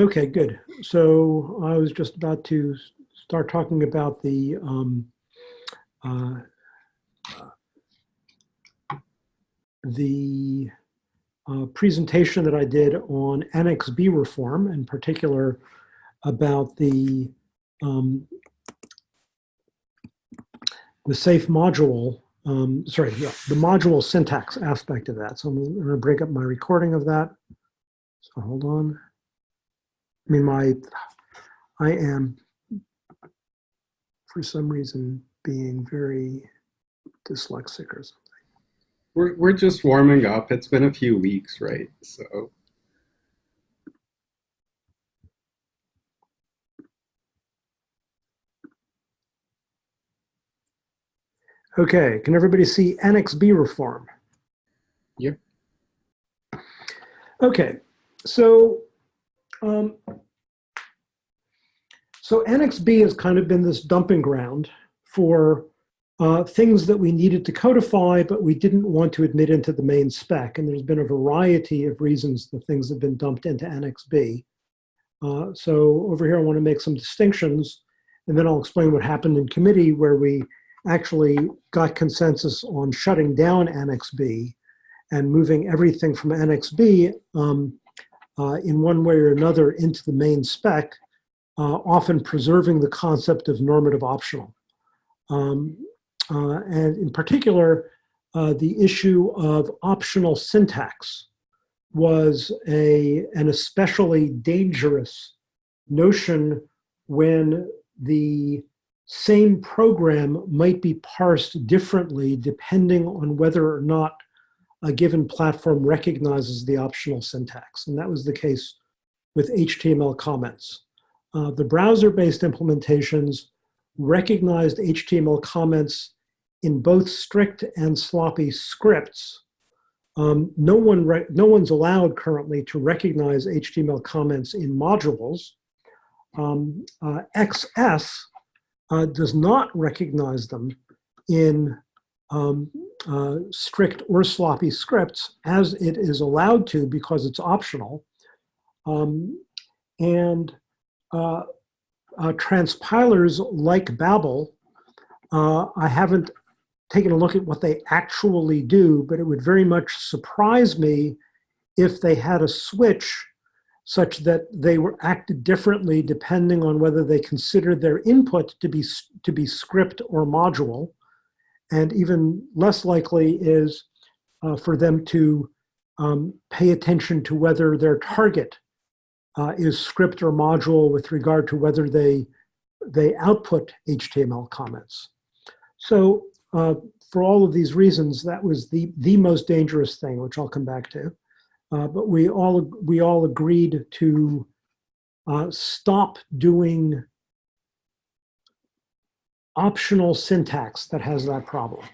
Okay, good. So I was just about to start talking about the um, uh, the uh, presentation that I did on Annex B reform, in particular about the um, the safe module, um, sorry, yeah, the module syntax aspect of that. So I'm going to break up my recording of that. So hold on. I mean, my, I am, for some reason, being very dyslexic or something. We're, we're just warming up. It's been a few weeks, right? So. Okay, can everybody see Annex B reform? Yep. Okay, so um, so Annex B has kind of been this dumping ground for uh, things that we needed to codify, but we didn't want to admit into the main spec. And there's been a variety of reasons the things have been dumped into Annex B. Uh, so over here, I want to make some distinctions, and then I'll explain what happened in committee where we actually got consensus on shutting down Annex B and moving everything from Annex B um, uh, in one way or another into the main spec, uh, often preserving the concept of normative optional. Um, uh, and in particular, uh, the issue of optional syntax was a, an especially dangerous notion when the same program might be parsed differently depending on whether or not a given platform recognizes the optional syntax. And that was the case with HTML comments. Uh, the browser-based implementations recognized HTML comments in both strict and sloppy scripts. Um, no, one no one's allowed currently to recognize HTML comments in modules. Um, uh, XS uh, does not recognize them in um, uh, strict or sloppy scripts as it is allowed to because it's optional. Um, and uh, uh, transpilers like Babel, uh, I haven't taken a look at what they actually do, but it would very much surprise me if they had a switch such that they were acted differently depending on whether they considered their input to be, to be script or module. And even less likely is uh, for them to um, pay attention to whether their target uh, is script or module with regard to whether they, they output HTML comments. So uh, for all of these reasons, that was the, the most dangerous thing, which I'll come back to. Uh, but we all we all agreed to uh, stop doing optional syntax that has that problem.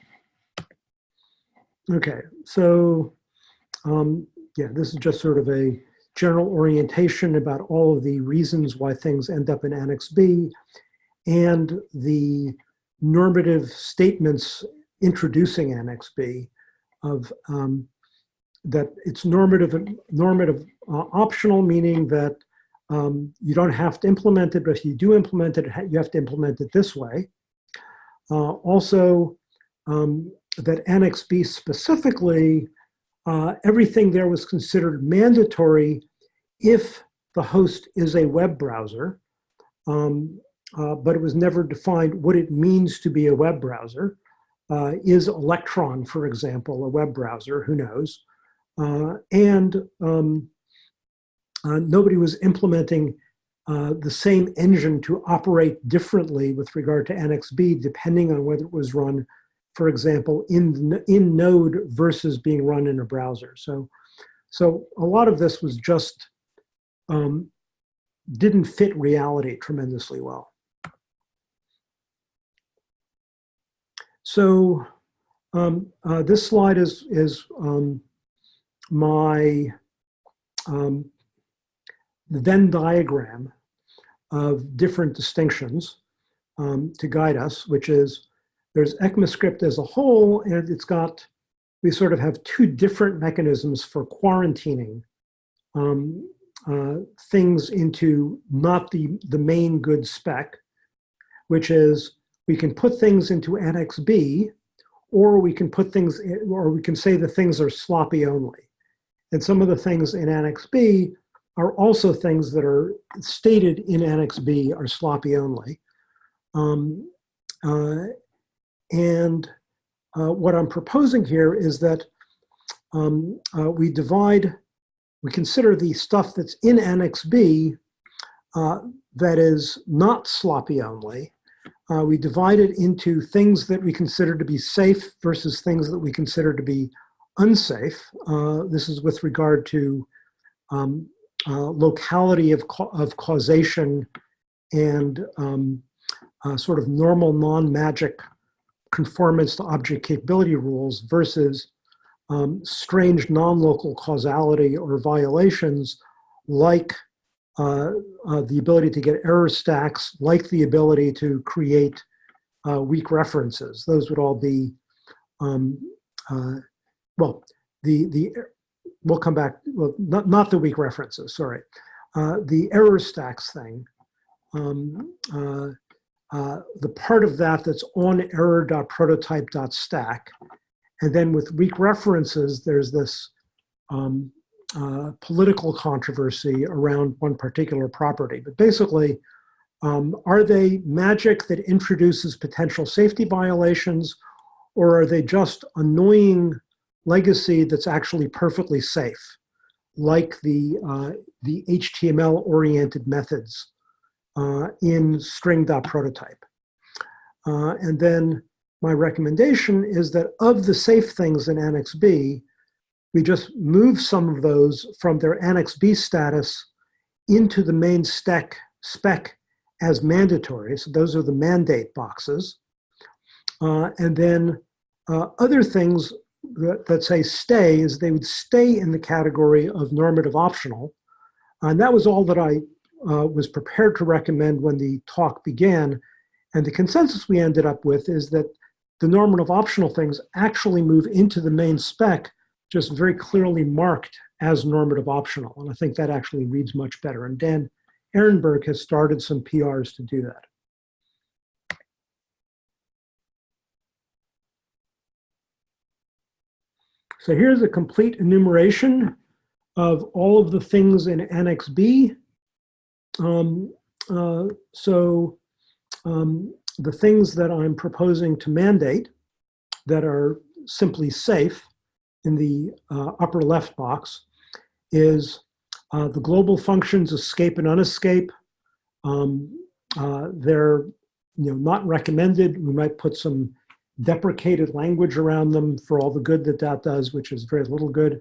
Okay, so um, yeah, this is just sort of a general orientation about all of the reasons why things end up in Annex B and the normative statements introducing Annex B of um, that it's normative, normative uh, optional, meaning that um, you don't have to implement it, but if you do implement it, you have to implement it this way. Uh, also, um, that Annex B specifically, uh, everything there was considered mandatory if the host is a web browser, um, uh, but it was never defined what it means to be a web browser. Uh, is Electron, for example, a web browser? Who knows? Uh, and um, uh, nobody was implementing the same engine to operate differently with regard to Annex B, depending on whether it was run, for example, in, in Node versus being run in a browser. So, so a lot of this was just, um, didn't fit reality tremendously well. So um, uh, this slide is, is um, my um, Venn diagram of different distinctions um, to guide us, which is there's ECMAScript as a whole, and it's got, we sort of have two different mechanisms for quarantining um, uh, things into not the, the main good spec, which is we can put things into Annex B, or we can put things, in, or we can say the things are sloppy only. And some of the things in Annex B are also things that are stated in Annex B are sloppy only. Um, uh, and uh, what I'm proposing here is that um, uh, we divide, we consider the stuff that's in Annex B uh, that is not sloppy only. Uh, we divide it into things that we consider to be safe versus things that we consider to be unsafe. Uh, this is with regard to um, uh, locality of, ca of causation and um, sort of normal non-magic conformance to object capability rules versus um, strange non-local causality or violations like uh, uh, the ability to get error stacks, like the ability to create uh, weak references. Those would all be, um, uh, well, the, the, we'll come back, well, not, not the weak references, sorry. Uh, the error stacks thing, um, uh, the part of that that's on error.prototype.stack and then with weak references, there's this um, uh, political controversy around one particular property. But basically, um, are they magic that introduces potential safety violations, or are they just annoying legacy that's actually perfectly safe, like the, uh, the HTML-oriented methods uh, in string.prototype? Uh, and then my recommendation is that of the safe things in Annex B, we just move some of those from their Annex B status into the main spec, spec as mandatory. So those are the mandate boxes. Uh, and then uh, other things that, that, say stay is they would stay in the category of normative optional. And that was all that I uh, was prepared to recommend when the talk began. And the consensus we ended up with is that the normative optional things actually move into the main spec just very clearly marked as normative optional. And I think that actually reads much better. And Dan Ehrenberg has started some PRs to do that. So here's a complete enumeration of all of the things in Annex B. Um, uh, so um, the things that I'm proposing to mandate that are simply safe in the uh, upper left box is uh, the global functions escape and unescape. Um, uh, they're you know, not recommended. We might put some deprecated language around them for all the good that that does, which is very little good.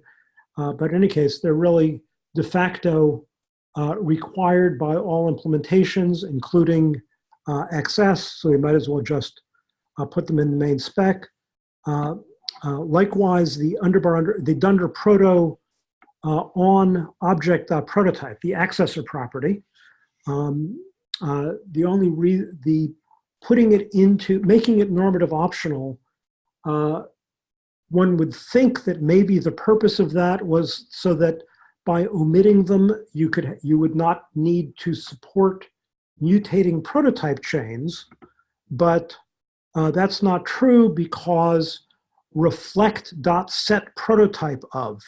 Uh, but in any case, they're really de facto uh, required by all implementations, including uh, XS, so we might as well just uh, put them in the main spec. Uh, uh likewise, the underbar under the Dunder proto on object prototype, the accessor property. Um, the only re the putting it into making it normative optional. one would think that maybe the purpose of that was so that by omitting them, you could you would not need to support mutating prototype chains, but uh, that's not true because reflect.set prototype of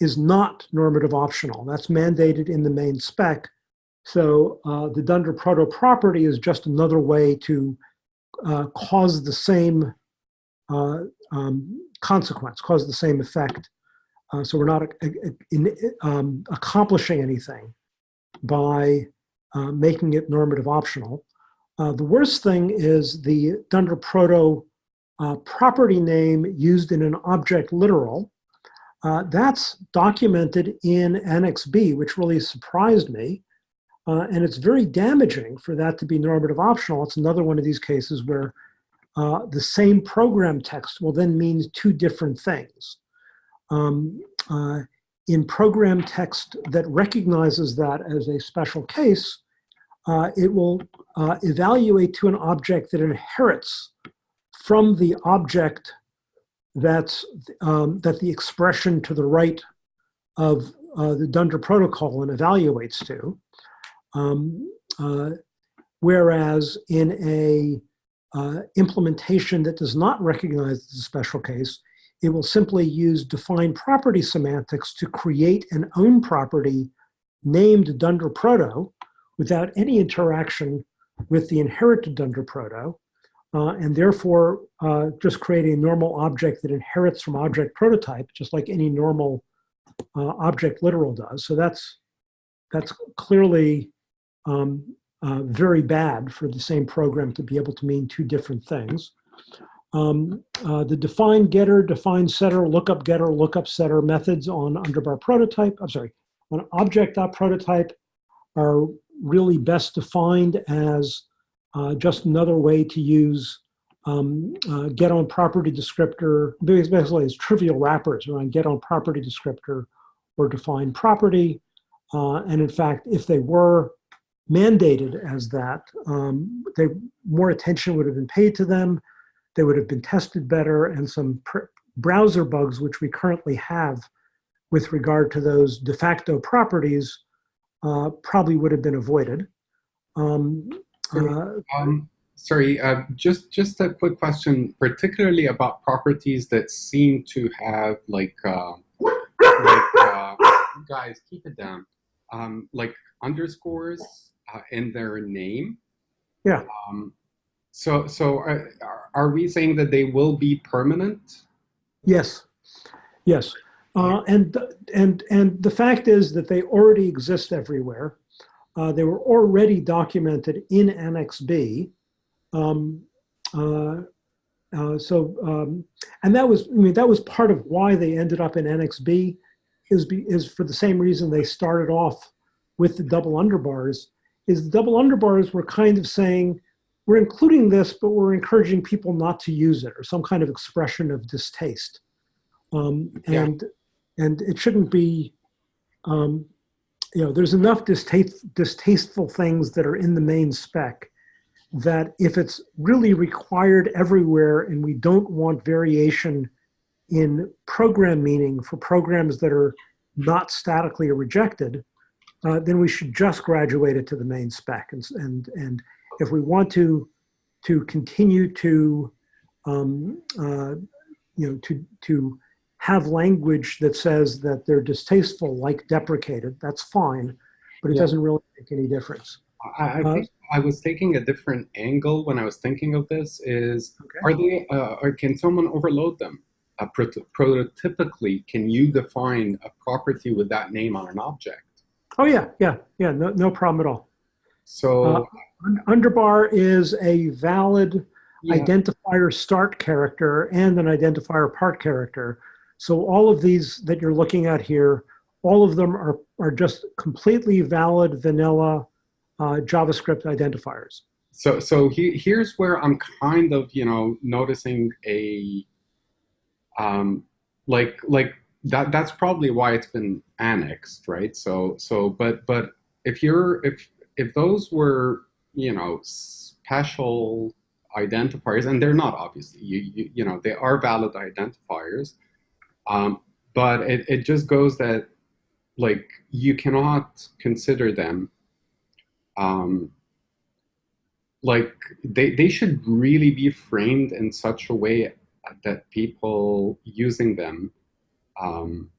is not normative optional. That's mandated in the main spec. So uh, the Dunder proto property is just another way to uh, cause the same uh, um, consequence, cause the same effect. Uh, so we're not uh, in, um, accomplishing anything by uh, making it normative optional. Uh, the worst thing is the Dunder Proto uh, property name used in an object literal. Uh, that's documented in Annex B, which really surprised me. Uh, and it's very damaging for that to be normative optional. It's another one of these cases where the same program text will then mean two different things. Um, in program text that recognizes that as a special case, uh, it will uh, evaluate to an object that inherits from the object that's um, that the expression to the right of uh, the Dunder protocol and evaluates to. Um, uh, whereas in a uh, implementation that does not recognize the special case, it will simply use defined property semantics to create an own property named Dunder Proto without any interaction with the inherited Dunder Proto, uh, and therefore uh, just creating a normal object that inherits from object prototype, just like any normal uh, object literal does. So that's, that's clearly um, uh, very bad for the same program to be able to mean two different things. Um, uh, the define getter, define setter, lookup getter, lookup setter methods on underbar prototype, I'm sorry, on object.prototype are really best defined as uh, just another way to use um, uh, get own property descriptor, basically it's trivial wrappers around get own property descriptor or define property. Uh, and in fact, if they were mandated as that, um, they, more attention would have been paid to them. They would have been tested better and some browser bugs, which we currently have with regard to those de facto properties, uh, probably would have been avoided. Um, uh, um, sorry, uh, just just a quick question, particularly about properties that seem to have like, uh, like uh, guys, keep it down, um, like underscores uh, in their name. Yeah. Um, so so are, are we saying that they will be permanent? Yes. Yes. Uh, and and and the fact is that they already exist everywhere. Uh, they were already documented in Annex B. Um, uh, uh, so, um, and that was, I mean, that was part of why they ended up in Annex B is, be, is for the same reason they started off with the double underbars, is the double underbars were kind of saying, we're including this, but we're encouraging people not to use it or some kind of expression of distaste. Um, and, yeah. and it shouldn't be, um, you know, there's enough distaste, distasteful things that are in the main spec that if it's really required everywhere and we don't want variation in program meaning for programs that are not statically rejected, uh, then we should just graduate it to the main spec. And, and, and if we want to, to continue to, um, uh, you know, to, to have language that says that they're distasteful, like deprecated, that's fine, but it yeah. doesn't really make any difference. I, I uh, I was taking a different angle when I was thinking of this is, okay. are they, uh, or can someone overload them? Uh, prototypically, can you define a property with that name on an object? Oh yeah, yeah, yeah, no, no problem at all. So uh, underbar is a valid yeah. identifier start character and an identifier part character. So all of these that you're looking at here, all of them are, are just completely valid vanilla uh, JavaScript identifiers. So, so he, here's where I'm kind of, you know, noticing a, um, like, like that, that's probably why it's been annexed, right? So, so, but, but if you're, if, if those were, you know, special identifiers, and they're not obviously, you, you, you know, they are valid identifiers, um, but it, it just goes that like you cannot consider them um, like they, they should really be framed in such a way that people using them um,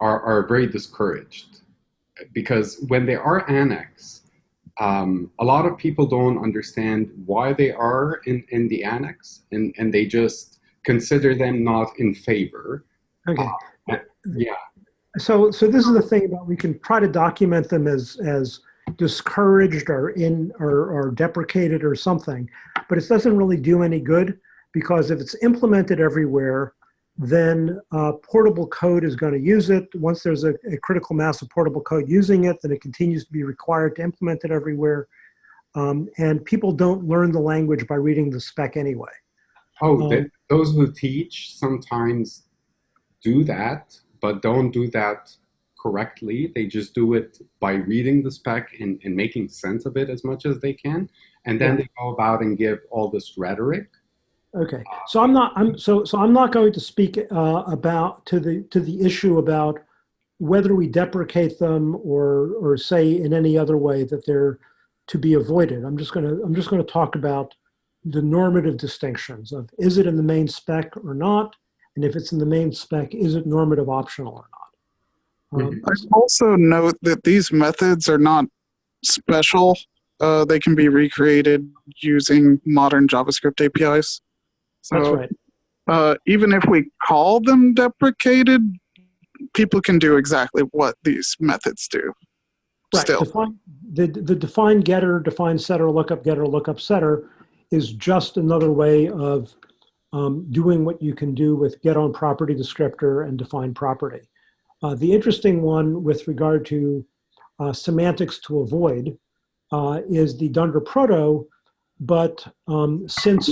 are, are very discouraged. Because when they are annexed um, a lot of people don't understand why they are in, in the annex and, and they just consider them not in favor Okay. Uh, yeah. So, so this is the thing about we can try to document them as as discouraged or in or, or deprecated or something, but it doesn't really do any good because if it's implemented everywhere, then uh, portable code is going to use it. Once there's a, a, critical mass of portable code using it, then it continues to be required to implement it everywhere. Um, and people don't learn the language by reading the spec anyway. Oh, um, those who teach sometimes do that, but don't do that correctly. They just do it by reading the spec and, and making sense of it as much as they can. And then yeah. they go about and give all this rhetoric. Okay, so I'm not. I'm so so. I'm not going to speak uh, about to the to the issue about whether we deprecate them or, or say in any other way that they're to be avoided, I'm just going to, I'm just going to talk about the normative distinctions of is it in the main spec or not? And if it's in the main spec, is it normative optional or not? Um, I also note that these methods are not special. Uh, they can be recreated using modern JavaScript APIs. So That's right. uh, even if we call them deprecated, people can do exactly what these methods do. Right. Still, Define, the, the define getter, define setter, lookup getter, lookup setter is just another way of um, doing what you can do with get own property descriptor and define property. Uh, the interesting one with regard to uh, semantics to avoid uh, is the Dunder proto, but um, since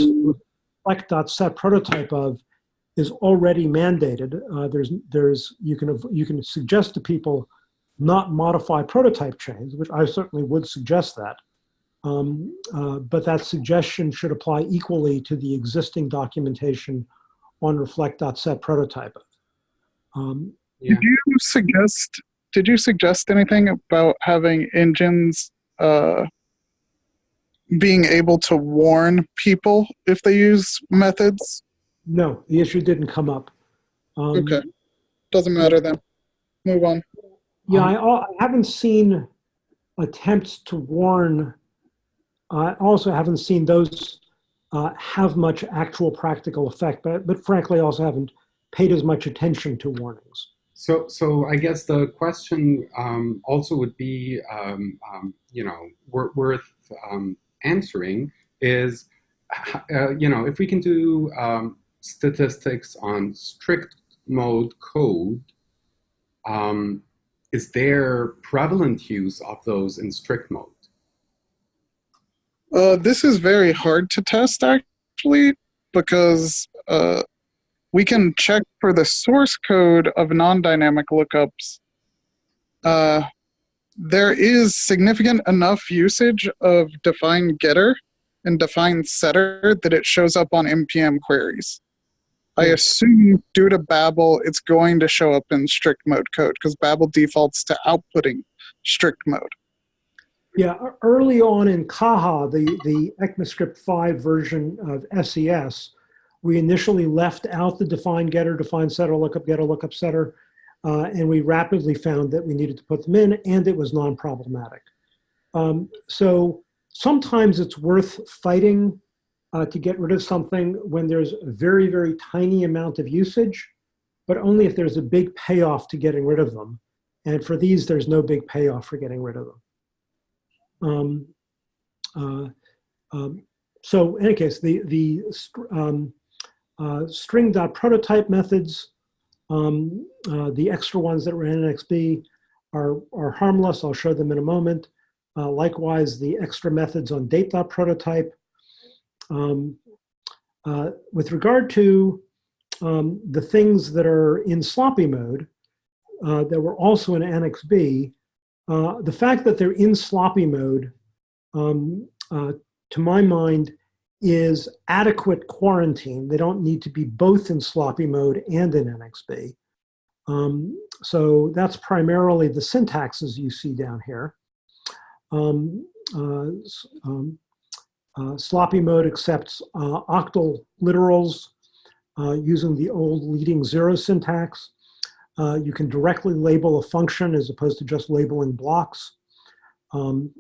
reflect.set prototype of is already mandated, uh, there's, there's, you can, you can suggest to people not modify prototype chains, which I certainly would suggest that. Um, uh, but that suggestion should apply equally to the existing documentation on reflect.set prototype. Um, Yeah. did you suggest? Did you suggest anything about having engines uh, being able to warn people if they use methods? no, the issue didn't come up. Um, Okay, doesn't matter then. Move on. Yeah, I, I haven't seen attempts to warn. I also haven't seen those uh, have much actual practical effect, but, but frankly, I also haven't paid as much attention to warnings. So, so I guess the question um, also would be, um, um, you know, wor- worth um, answering is, uh, you know, if we can do um, statistics on strict mode code, um, is there prevalent use of those in strict mode? Uh, this is very hard to test actually because uh, we can check for the source code of non-dynamic lookups. Uh, there is significant enough usage of define getter and define setter that it shows up on npm queries. I hmm. assume due to Babel, it's going to show up in strict mode code because Babel defaults to outputting strict mode. Yeah, early on in Caja, the, the ECMAScript 5 version of SES, we initially left out the define getter, define setter, lookup getter, lookup setter, uh, and we rapidly found that we needed to put them in, and it was non-problematic. Um, so sometimes it's worth fighting uh, to get rid of something when there's a very, very tiny amount of usage, but only if there's a big payoff to getting rid of them. And for these, there's no big payoff for getting rid of them. Um, uh, um, so in any case, the, the um, uh, string.prototype methods, um, uh, the extra ones that were in Annex B are, are harmless. I'll show them in a moment. Uh, likewise, the extra methods on date.prototype. Um, uh, with regard to um, the things that are in sloppy mode uh, that were also in Annex B, uh, the fact that they're in sloppy mode, um, uh, to my mind, is adequate quarantine. They don't need to be both in sloppy mode and in Annex B. Um, so that's primarily the syntaxes you see down here. Um, uh, um, uh, sloppy mode accepts uh, octal literals uh, using the old leading zero syntax. Uh, you can directly label a function as opposed to just labeling blocks. Um,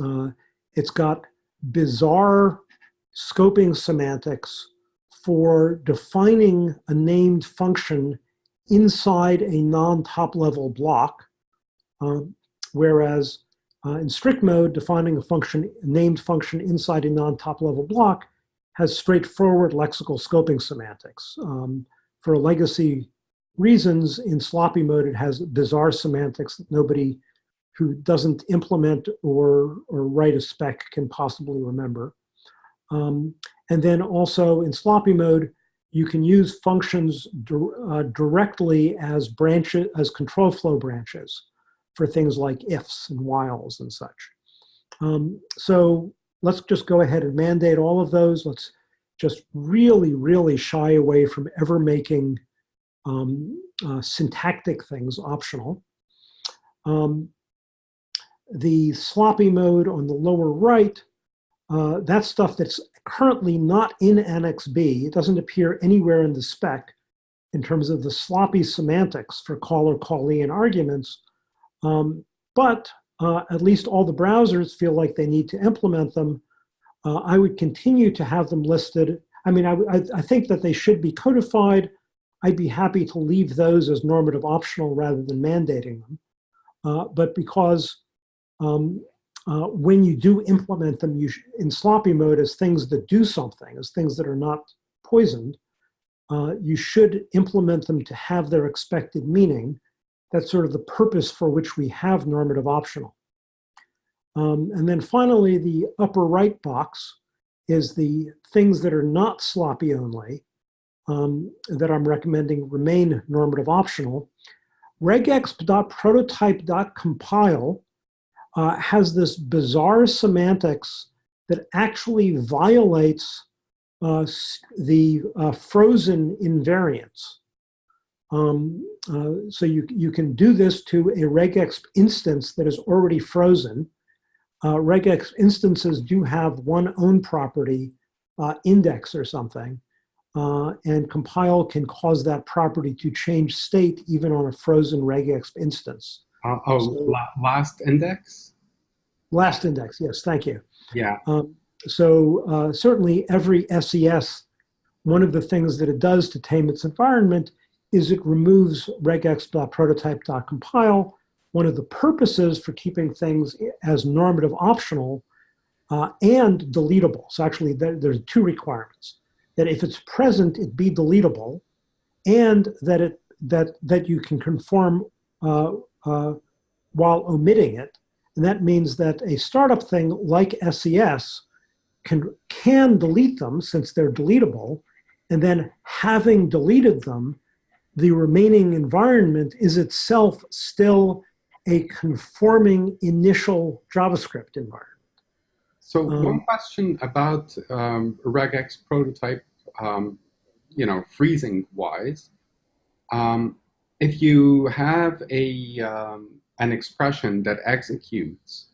uh, it's got bizarre scoping semantics for defining a named function inside a non-top level block, um, whereas uh, in strict mode, defining a function, a named function inside a non-top level block has straightforward lexical scoping semantics. Um, for legacy reasons, in sloppy mode, it has bizarre semantics that nobody who doesn't implement or, or write a spec can possibly remember. Um, and then also in sloppy mode, you can use functions uh, directly as branches, as control flow branches for things like ifs and whiles and such. Um, so let's just go ahead and mandate all of those. Let's just really, really shy away from ever making um, uh, syntactic things optional. Um, the sloppy mode on the lower right, uh, that's stuff that's currently not in Annex B. It doesn't appear anywhere in the spec in terms of the sloppy semantics for caller, callee, and arguments. Um, but uh, at least all the browsers feel like they need to implement them. Uh, I would continue to have them listed. I mean, I, I, I think that they should be codified. I'd be happy to leave those as normative optional rather than mandating them. Uh, but because um, uh, when you do implement them you in sloppy mode as things that do something, as things that are not poisoned, uh, you should implement them to have their expected meaning. That's sort of the purpose for which we have normative optional. Um, and then finally, the upper right box is the things that are not sloppy only um, that I'm recommending remain normative optional. regex.prototype.compile uh, has this bizarre semantics that actually violates uh, the uh, frozen invariants. Um, uh, so you, you can do this to a regex instance that is already frozen. Uh, regex instances do have one own property, uh, index or something, and compile can cause that property to change state even on a frozen regex instance. Uh, oh, So- la- last index? Last index, yes, thank you. Yeah. Um, so uh, certainly every SES, one of the things that it does to tame its environment is it removes regex.prototype.compile. One of the purposes for keeping things as normative optional uh, and deletable. So actually there, there's two requirements. That if it's present, it be deletable and that, it, that, that you can conform uh, uh, while omitting it. And that means that a startup thing like SES can, can delete them since they're deletable. And then having deleted them, the remaining environment is itself still a conforming initial JavaScript environment. So Um, one question about um, regex prototype, um, you know, freezing wise. Um, if you have a um, an expression that executes,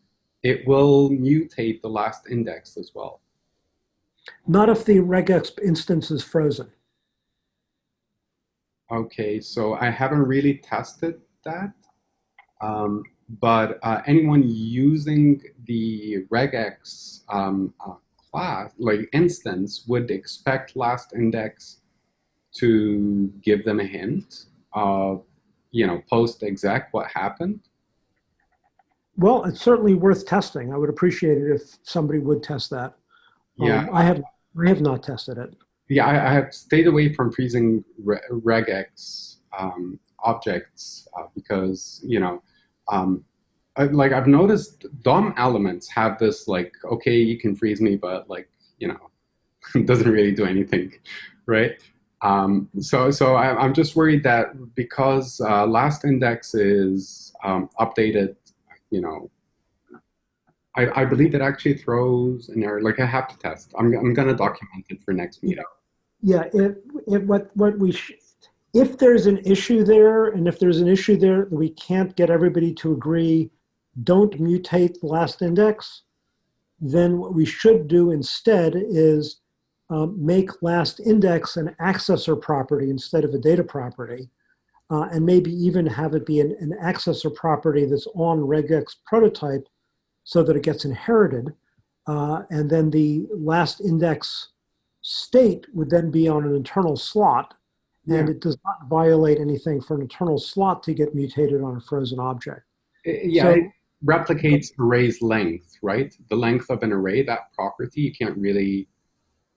it will mutate the last index as well. Not if the regex instance is frozen. Okay, so I haven't really tested that, um, but uh, anyone using the regex um, uh, class, like instance, would expect last index to give them a hint of, you know, post exec what happened. Well, it's certainly worth testing. I would appreciate it if somebody would test that. Um, Yeah. I have, I have not tested it. Yeah, I, I have stayed away from freezing re regex um, objects uh, because you know, um, I, like I've noticed DOM elements have this like, okay, you can freeze me, but like you know, it doesn't really do anything, right? Um, so so I, I'm just worried that because uh, last index is um, updated, you know. I, I believe it actually throws an error. Like I have to test. I'm, I'm gonna document it for next meetup. Yeah, it, it, what, what we, if there's an issue there, and if there's an issue there that we can't get everybody to agree, don't mutate last index, then what we should do instead is um, make last index an accessor property instead of a data property. Uh, and maybe even have it be an, an accessor property that's on regex prototype so that it gets inherited. Uh, and then the last index state would then be on an internal slot, and it does not violate anything for an internal slot to get mutated on a frozen object. Uh, Yeah, So- it replicates array's length, right? The length of an array, that property, you can't really.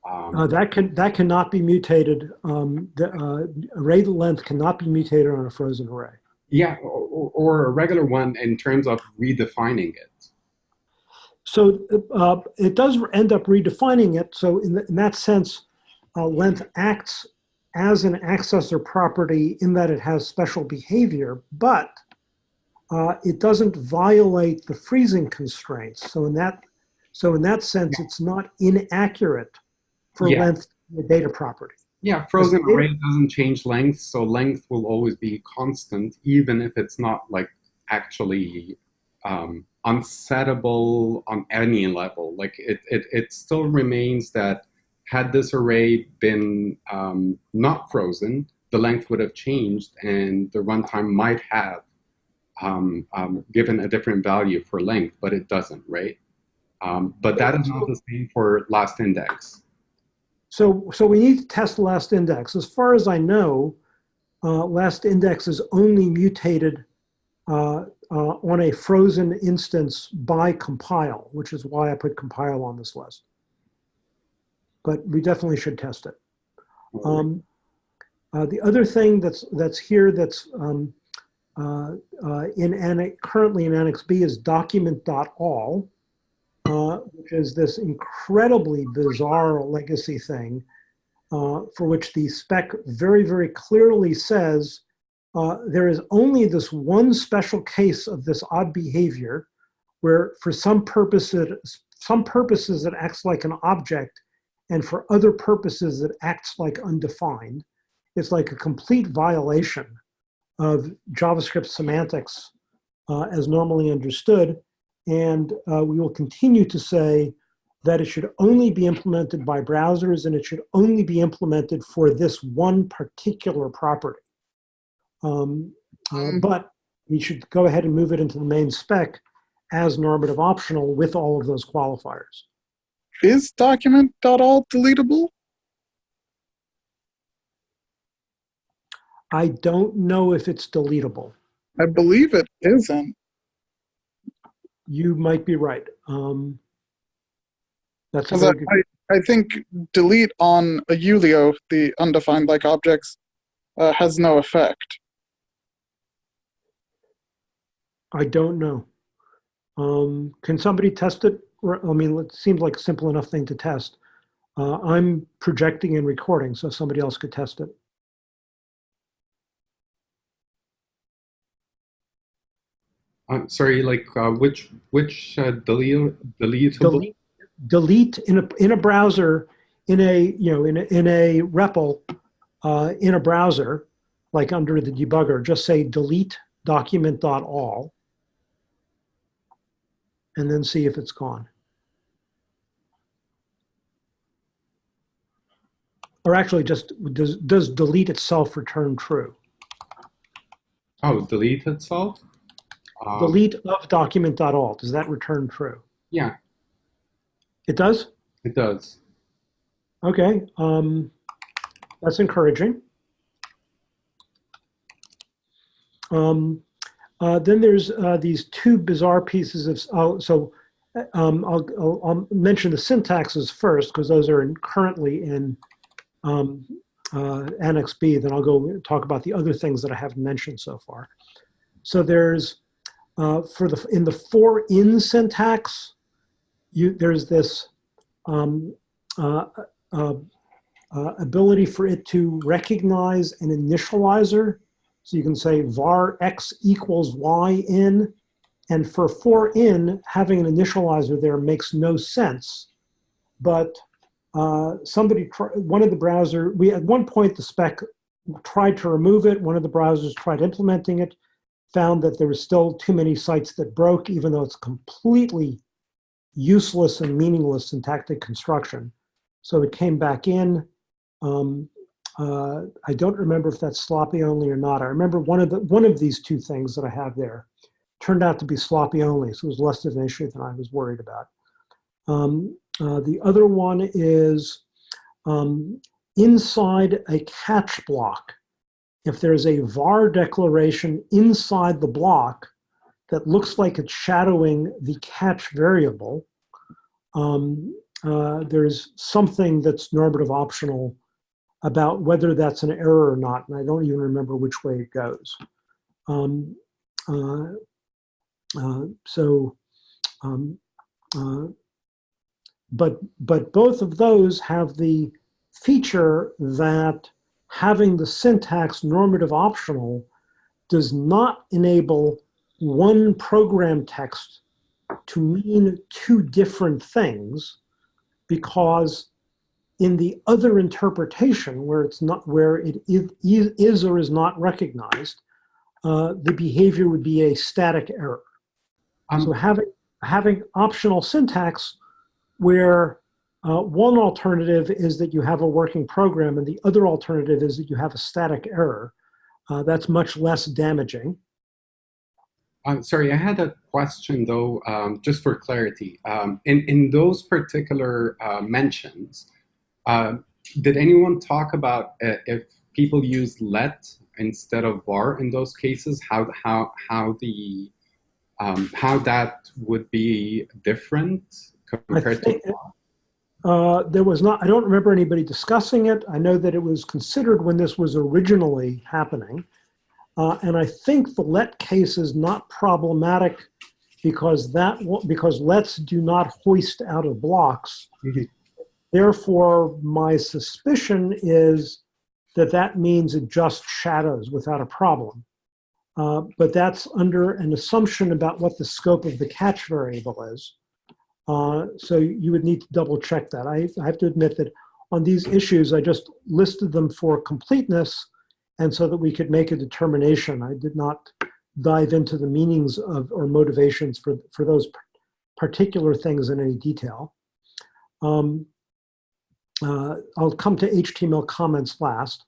Um, Uh, that can that cannot be mutated. Um, the uh, array length cannot be mutated on a frozen array. yeah, or, or a regular one in terms of redefining it. So uh, it does end up redefining it. So in, the, in that sense, uh, length acts as an accessor property in that it has special behavior, but uh, it doesn't violate the freezing constraints. So in that, so in that sense, it's not inaccurate for Yeah. length to be data property. Yeah, frozen array doesn't change length, so length will always be constant, even if it's not like actually um, unsettable on any level. Like it, it, it still remains that had this array been um, not frozen, the length would have changed and the runtime might have um, um, given a different value for length, but it doesn't, right? Um, but that is not the same for last index. So, so we need to test last index. As far as I know, uh, last index is only mutated uh, uh, on a frozen instance by compile, which is why I put compile on this list. But we definitely should test it. Um, uh, the other thing that's that's here that's um, uh, uh, in annex, currently in Annex B is document.all, uh, which is this incredibly bizarre legacy thing uh, for which the spec very, very clearly says uh, there is only this one special case of this odd behavior where for some purposes, some purposes it acts like an object and for other purposes it acts like undefined. It's like a complete violation of JavaScript semantics uh, as normally understood. And uh, we will continue to say that it should only be implemented by browsers and it should only be implemented for this one particular property. Um, uh, Mm. but we should go ahead and move it into the main spec as normative optional with all of those qualifiers. Is document.all deletable? I don't know if it's deletable. I believe it isn't. You might be right. Um, that's a very good, I, I think delete on a Ulio, the undefined like objects, uh, has no effect. I don't know. Um, can somebody test it? I mean, it seems like a simple enough thing to test. Uh, I'm projecting and recording, so somebody else could test it. I'm sorry, like uh, which which uh, delete deletable? delete, delete in a in a browser in a you know in a, in a REPL uh, in a browser like under the debugger just say delete document.all and then see if it's gone or actually just does does delete itself return true Oh, delete itself. Um, delete of document.all does that return true Yeah, it does it does. Okay, um, that's encouraging. Um, uh, then there's uh, these two bizarre pieces of, oh, so uh, um, I'll, I'll, I'll mention the syntaxes first because those are in, currently in um, uh, Annex B. Then I'll go talk about the other things that I haven't mentioned so far. So there's, uh, for the, in the for in syntax, you, there's this um, uh, uh, uh, ability for it to recognize an initializer. So you can say var x equals y in, and for for in, having an initializer there makes no sense. But uh, somebody, one of the browser, we at one point the spec tried to remove it. One of the browsers tried implementing it, found that there was still too many sites that broke, even though it's completely useless and meaningless syntactic construction. So it came back in. Um, uh, I don't remember if that's sloppy only or not. I remember one of the one of these two things that I have there turned out to be sloppy only, so it was less of an issue than I was worried about. Um, uh, the other one is um, inside a catch block. If there's a var declaration inside the block that looks like it's shadowing the catch variable, um, uh, there's something that's normative optional about whether that's an error or not, and I don't even remember which way it goes. Um, uh, uh, so, um, uh, but but both of those have the feature that having the syntax normative optional does not enable one program text to mean two different things because in the other interpretation, where it's not, where it is, is or is not recognized, uh, the behavior would be a static error. Um, So having, having optional syntax where uh, one alternative is that you have a working program and the other alternative is that you have a static error, uh, that's much less damaging. I'm sorry, I had a question though, um, just for clarity. Um, in, in those particular uh, mentions, uh, did anyone talk about uh, if people use let instead of var in those cases, how, how, how, the, um, how that would be different compared to think- Uh, there was not, I don't remember anybody discussing it. I know that it was considered when this was originally happening. Uh, and I think the let case is not problematic because that, because lets do not hoist out of blocks. Mhm. Therefore, my suspicion is that that means it just shadows without a problem. Uh, but that's under an assumption about what the scope of the catch variable is. Uh, so you would need to double check that. I, I have to admit that on these issues, I just listed them for completeness and so that we could make a determination. I did not dive into the meanings of or motivations for, for those particular things in any detail. Um, uh, I'll come to HTML comments last.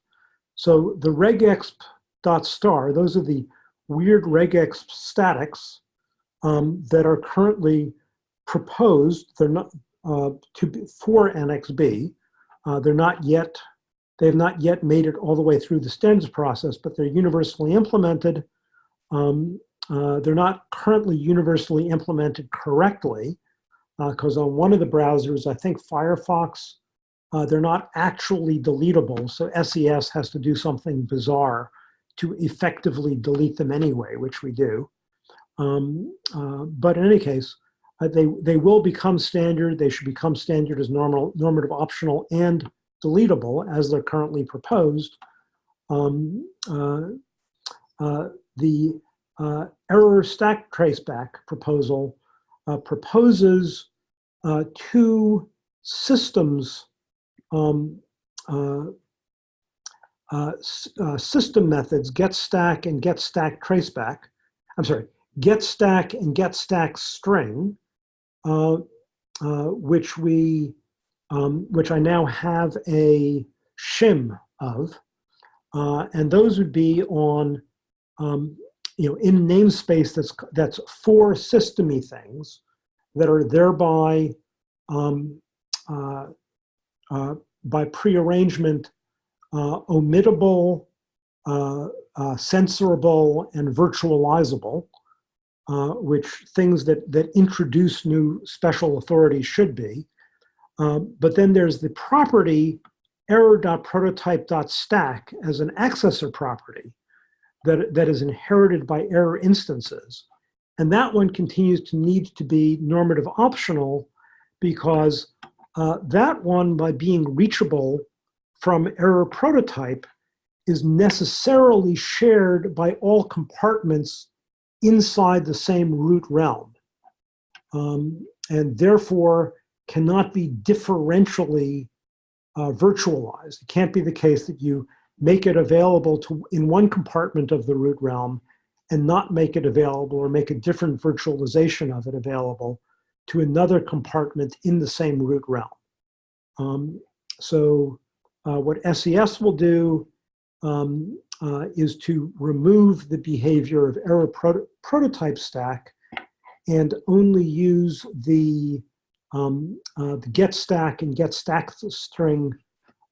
So the regexp dot star, those are the weird regexp statics um, that are currently proposed. They're not uh, to be for Annex B. Uh, they're not yet. They have not yet made it all the way through the standards process, but they're universally implemented. Um, uh, they're not currently universally implemented correctly because on one of the browsers, I think Firefox, uh, they're not actually deletable. So SES has to do something bizarre to effectively delete them anyway, which we do. Um, uh, but in any case, uh, they, they will become standard. They should become standard as normal, normative optional and deletable as they're currently proposed. Um, uh, uh, the uh, error stack traceback proposal uh, proposes uh, two systems um, system methods, get stack and get stack traceback. I'm sorry, get stack and get stack string, uh, uh, which we, um, which I now have a shim of, uh, and those would be on, um, you know, in namespace that's that's for systemy things that are thereby um, uh, uh, by prearrangement uh, omittable, censorable, and virtualizable, uh, which things that, that introduce new special authorities should be. Um, but then there's the property error.prototype.stack as an accessor property that, that is inherited by error instances. And that one continues to need to be normative optional because uh, that one, by being reachable from error prototype, is necessarily shared by all compartments inside the same root realm. Um, and therefore cannot be differentially uh, virtualized. It can't be the case that you make it available to in one compartment of the root realm and not make it available or make a different virtualization of it available to another compartment in the same root realm. Um, so uh, what SES will do um, uh, is to remove the behavior of error proto prototype stack and only use the, um, uh, the get stack and get stack string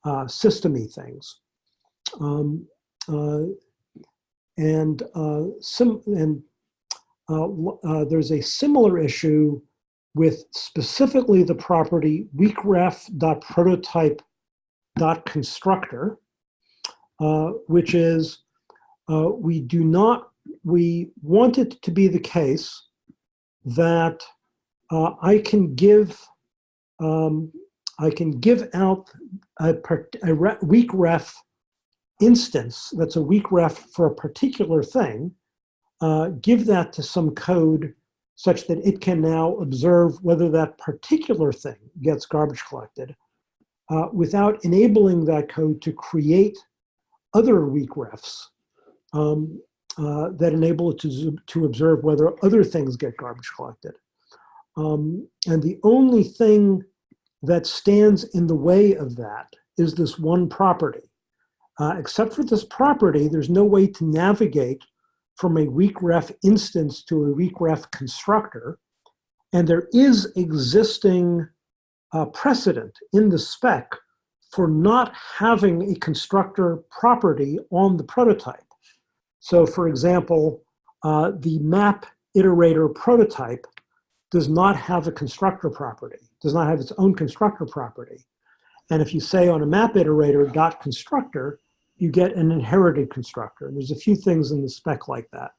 uh, systemy things. Um, uh, and uh, and uh, there's a similar issue with specifically the property weakref.prototype.constructor, which is uh, we do not, we want it to be the case that uh, I can give, um, I can give out a, a re- weak ref instance that's a weak ref for a particular thing, uh, give that to some code such that it can now observe whether that particular thing gets garbage collected. uh, without enabling that code to create other weak refs um, uh, that enable it to, to observe whether other things get garbage collected. Um, and the only thing that stands in the way of that is this one property. Uh, except for this property, there's no way to navigate from a weak ref instance to a weak ref constructor. And there is existing uh, precedent in the spec for not having a constructor property on the prototype. So for example, uh, the map iterator prototype does not have a constructor property, does not have its own constructor property. And if you say on a map iterator dot constructor, you get an inherited constructor. There's a few things in the spec like that.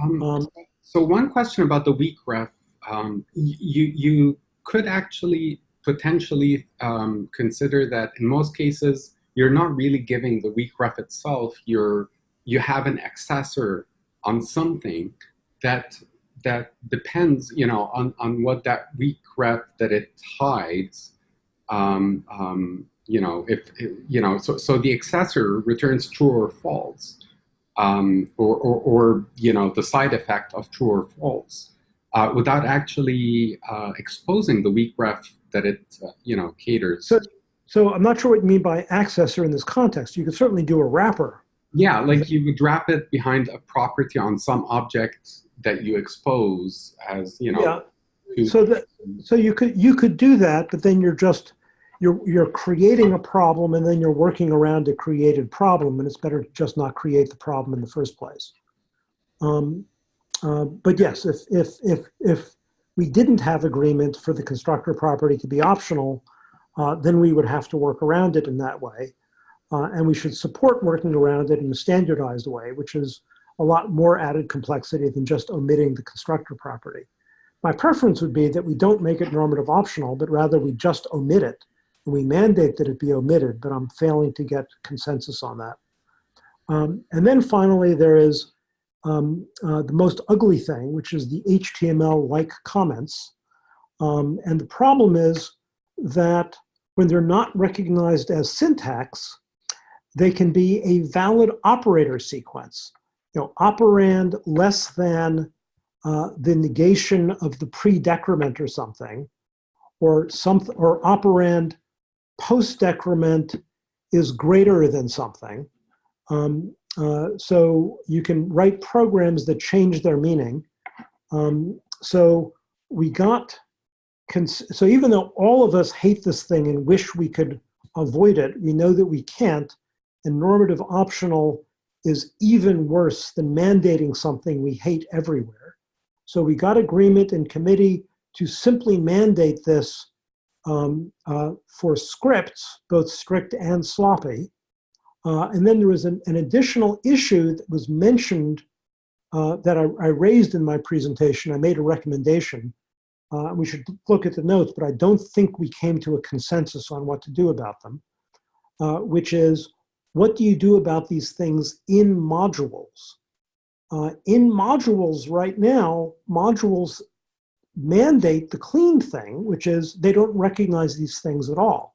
Um, Um, so one question about the weak ref, um, you you could actually potentially um, consider that in most cases you're not really giving the weak ref itself. You're you have an accessor on something that that depends, you know, on on what that weak ref that it hides. Um, um, you know, if you know, so so the accessor returns true or false um, or, or, or, you know, the side effect of true or false uh, without actually uh, exposing the weak ref that it, uh, you know, caters. So- So I'm not sure what you mean by accessor in this context. You could certainly do a wrapper. yeah, like you would wrap it behind a property on some object that you expose as, you know, Yeah. So that, so you could, you could do that, but then you're just, you're, you're creating a problem and then you're working around a created problem and it's better to just not create the problem in the first place. Um, uh, but yes, if, if, if, if we didn't have agreement for the constructor property to be optional, uh, then we would have to work around it in that way. Uh, and we should support working around it in a standardized way, which is a lot more added complexity than just omitting the constructor property. My preference would be that we don't make it normative optional, but rather we just omit it. And we mandate that it be omitted, but I'm failing to get consensus on that. Um, and then finally, there is um, uh, the most ugly thing, which is the HTML-like comments. Um, and the problem is that when they're not recognized as syntax, they can be a valid operator sequence. You know, operand less than uh, the negation of the pre-decrement or something, or something, or operand post-decrement is greater than something. Um, uh, so you can write programs that change their meaning. Um, so we got, so even though all of us hate this thing and wish we could avoid it, we know that we can't, and normative optional is even worse than mandating something we hate everywhere. So we got agreement in committee to simply mandate this um, uh, for scripts, both strict and sloppy. Uh, and then there was an, an, additional issue that was mentioned uh, that I, I, raised in my presentation. I made a recommendation. Uh, we should look at the notes, but I don't think we came to a consensus on what to do about them, uh, which is what do you do about these things in modules? Uh, in modules right now, modules mandate the clean thing, which is they don't recognize these things at all.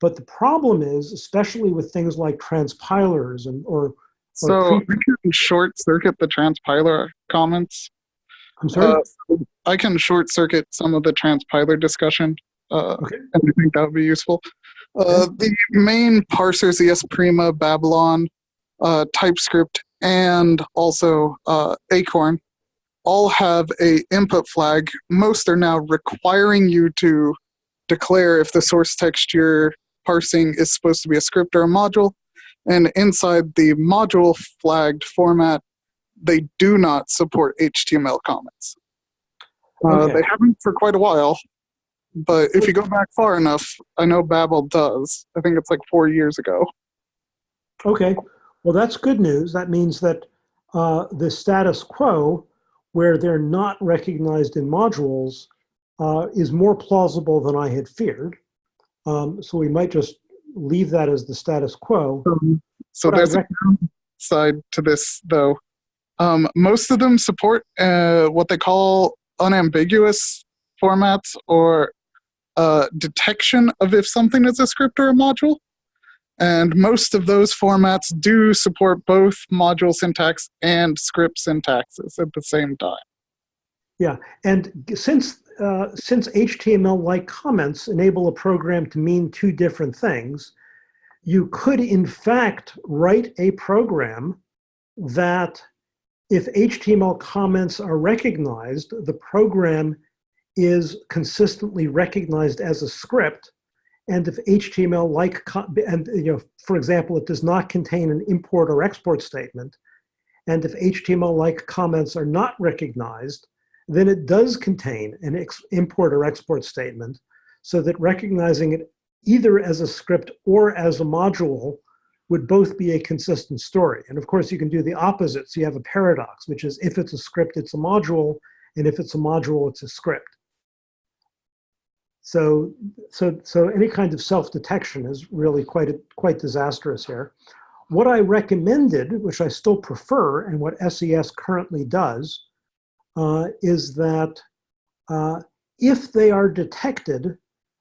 But the problem is, especially with things like transpilers and or, so I can short circuit the transpiler comments. I'm sorry. Uh, I can short circuit some of the transpiler discussion, uh, Okay. and I think that would be useful. Uh, the main parsers, Esprima, Babylon, uh, TypeScript, and also uh, Acorn, all have a input flag. Most are now requiring you to declare if the source text you're parsing is supposed to be a script or a module. And inside the module flagged format, they do not support HTML comments. Uh, They haven't for quite a while, but if you go back far enough, I know Babel does. I think it's like four years ago. Okay, well, that's good news. That means that uh, the status quo, where they're not recognized in modules, uh, is more plausible than I had feared. Um, so we might just leave that as the status quo. So But there's a side to this, though. Um, most of them support uh, what they call unambiguous formats, or uh, detection of if something is a script or a module. And most of those formats do support both module syntax and script syntaxes at the same time. Yeah, and since, uh, since HTML-like comments enable a program to mean two different things, you could in fact write a program that if HTML comments are recognized, the program is consistently recognized as a script. And if HTML-like, and you know, for example, it does not contain an import or export statement, and if HTML-like comments are not recognized, then it does contain an import or export statement so that recognizing it either as a script or as a module would both be a consistent story. And of course, you can do the opposite. So you have a paradox, which is if it's a script, it's a module, and if it's a module, it's a script. So, so, so any kind of self-detection is really quite, a, quite disastrous here. What I recommended, which I still prefer, and what SES currently does, uh, is that uh, if they are detected,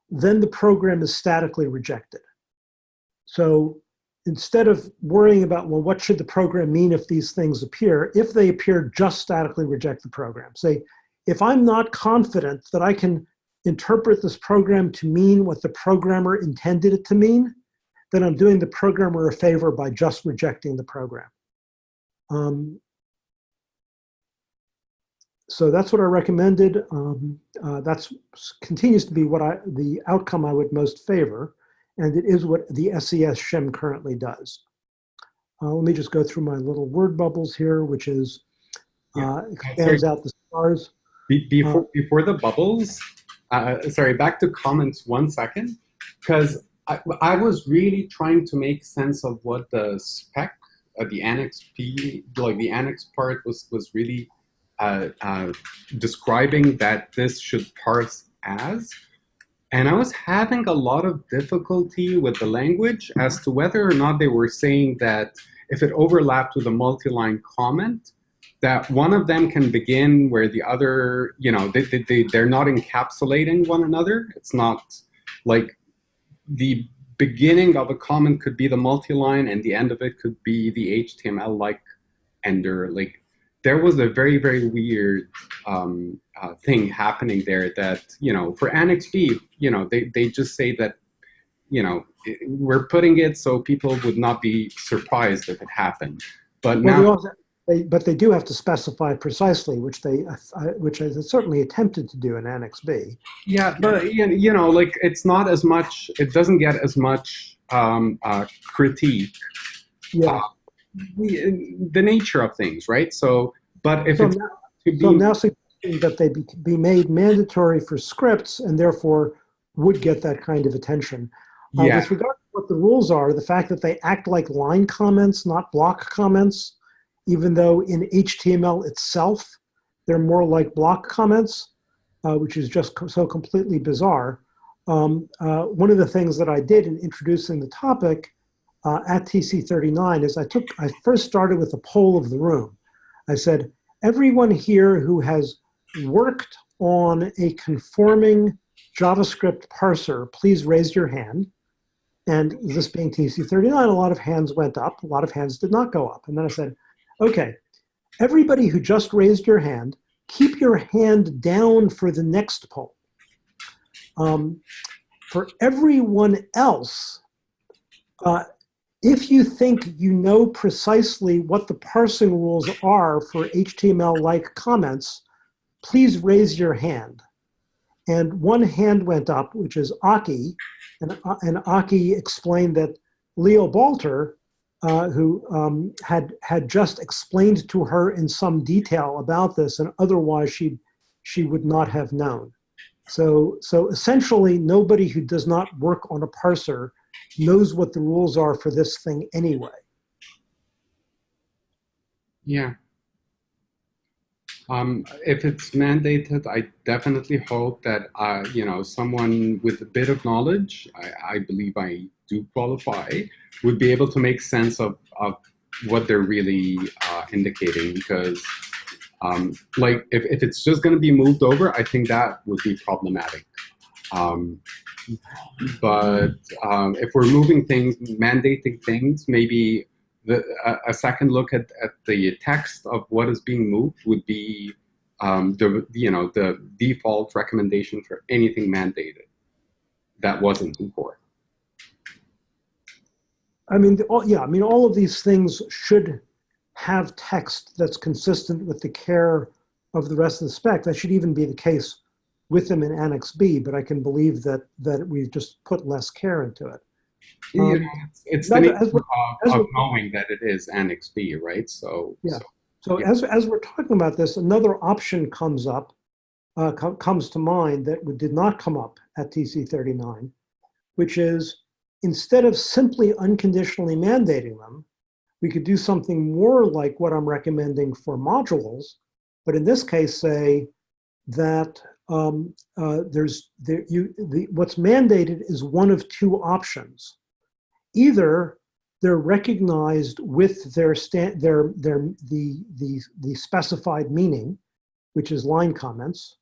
then the program is statically rejected. So instead of worrying about, well, what should the program mean if these things appear, if they appear, just statically reject the program. Say, if I'm not confident that I can interpret this program to mean what the programmer intended it to mean, then I'm doing the programmer a favor by just rejecting the program. Um, so that's what I recommended. Um, uh, that's continues to be what I the outcome I would most favor, and it is what the SES shim currently does. Uh, let me just go through my little word bubbles here, which is uh, expands out the stars. Be- before, before the bubbles, uh, sorry, back to comments one second, because I, I was really trying to make sense of what the spec, uh, the annex B, like the annex part was, was really uh, uh, describing that this should parse as. And I was having a lot of difficulty with the language as to whether or not they were saying that if it overlapped with a multi-line comment, that one of them can begin where the other, you know, they, they, they, they're not encapsulating one another. It's not like the beginning of a comment could be the multi-line and the end of it could be the HTML-like ender. Like there was a very, very weird um, uh, thing happening there that, you know, for Annex B, you know, they, they just say that, you know, it- we're putting it so people would not be surprised if it happened. But Well, they now, also, they, but they do have to specify precisely, which they, uh, which I certainly attempted to do in Annex B. Yeah, but you you know, like it's not as much. It doesn't get as much um, uh, critique. Yeah. The, the nature of things, right? So, but if So it's now, to be, so now suggesting that they be, be made mandatory for scripts and therefore would get that kind of attention. Uh, yeah, With regard to what the rules are, the fact that they act like line comments, not block comments, even though in HTML itself, they're more like block comments, uh, which is just co- so completely bizarre. Um, uh, one of the things that I did in introducing the topic uh, at TC39 is I took, I first started with a poll of the room. I said, everyone here who has worked on a conforming JavaScript parser, please raise your hand. And this being TC39, a lot of hands went up, a lot of hands did not go up. And then I said, okay, everybody who just raised your hand, keep your hand down for the next poll. Um, for everyone else, uh, if you think you know precisely what the parsing rules are for HTML-like comments, please raise your hand. And one hand went up, which is Aki, and, uh, and Aki explained that Leo Balter, uh, who um, had had just explained to her in some detail about this, and otherwise she she would not have known. So so essentially, nobody who does not work on a parser knows what the rules are for this thing anyway. yeah. Um, if it's mandated, I definitely hope that uh, you know someone with a bit of knowledge, I, I believe I do qualify, would be able to make sense of, of what they're really uh, indicating. Because, um, like, if, if it's just going to be moved over, I think that would be problematic. Um, but um, if we're moving things, mandating things, maybe the, a, a second look at, at the text of what is being moved would be um, the you know the default recommendation for anything mandated that wasn't before. I mean, the, all, yeah, I mean, all of these things should have text that's consistent with the care of the rest of the spec. That should even be the case with them in Annex B, but I can believe that that we've just put less care into it. Um, it's the as nature we're- as of, of knowing that it is Annex B, right? So, Yeah. so So Yeah. as, as we're talking about this, another option comes up, uh, co- comes to mind that did not come up at TC 39, which is instead of simply unconditionally mandating them, we could do something more like what I'm recommending for modules, but in this case say that um, uh, there's there, you the what's mandated is one of two options. Either they're recognized with their sta- their their the the the specified meaning, which is line comments,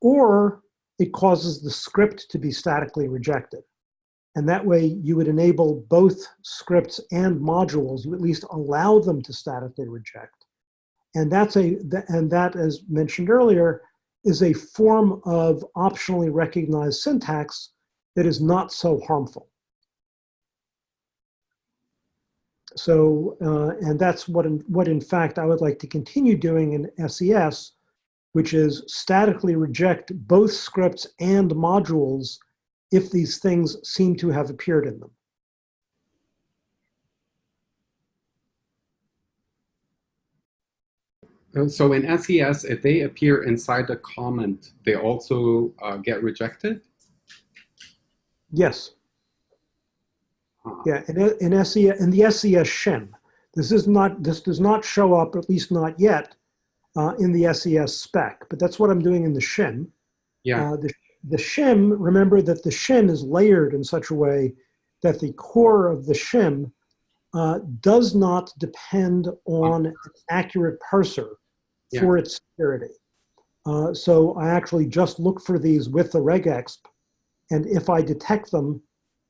or it causes the script to be statically rejected. And that way you would enable both scripts and modules, you at least allow them to statically reject. And that's a, and that, as mentioned earlier, is a form of optionally recognized syntax that is not so harmful. So, uh, and that's what in, what in fact I would like to continue doing in SES, which is statically reject both scripts and modules if these things seem to have appeared in them. So in SES, if they appear inside the comment, they also uh, get rejected? Yes, Huh. yeah, in, in SES, in the SES shim. This is not, this does not show up, at least not yet, uh, in the SES spec, but that's what I'm doing in the shim. Yeah, Uh, the, the shim, remember that the shim is layered in such a way that the core of the shim uh, does not depend on an accurate parser Yeah. for its security. Uh, so I actually just look for these with the regexp, and if I detect them,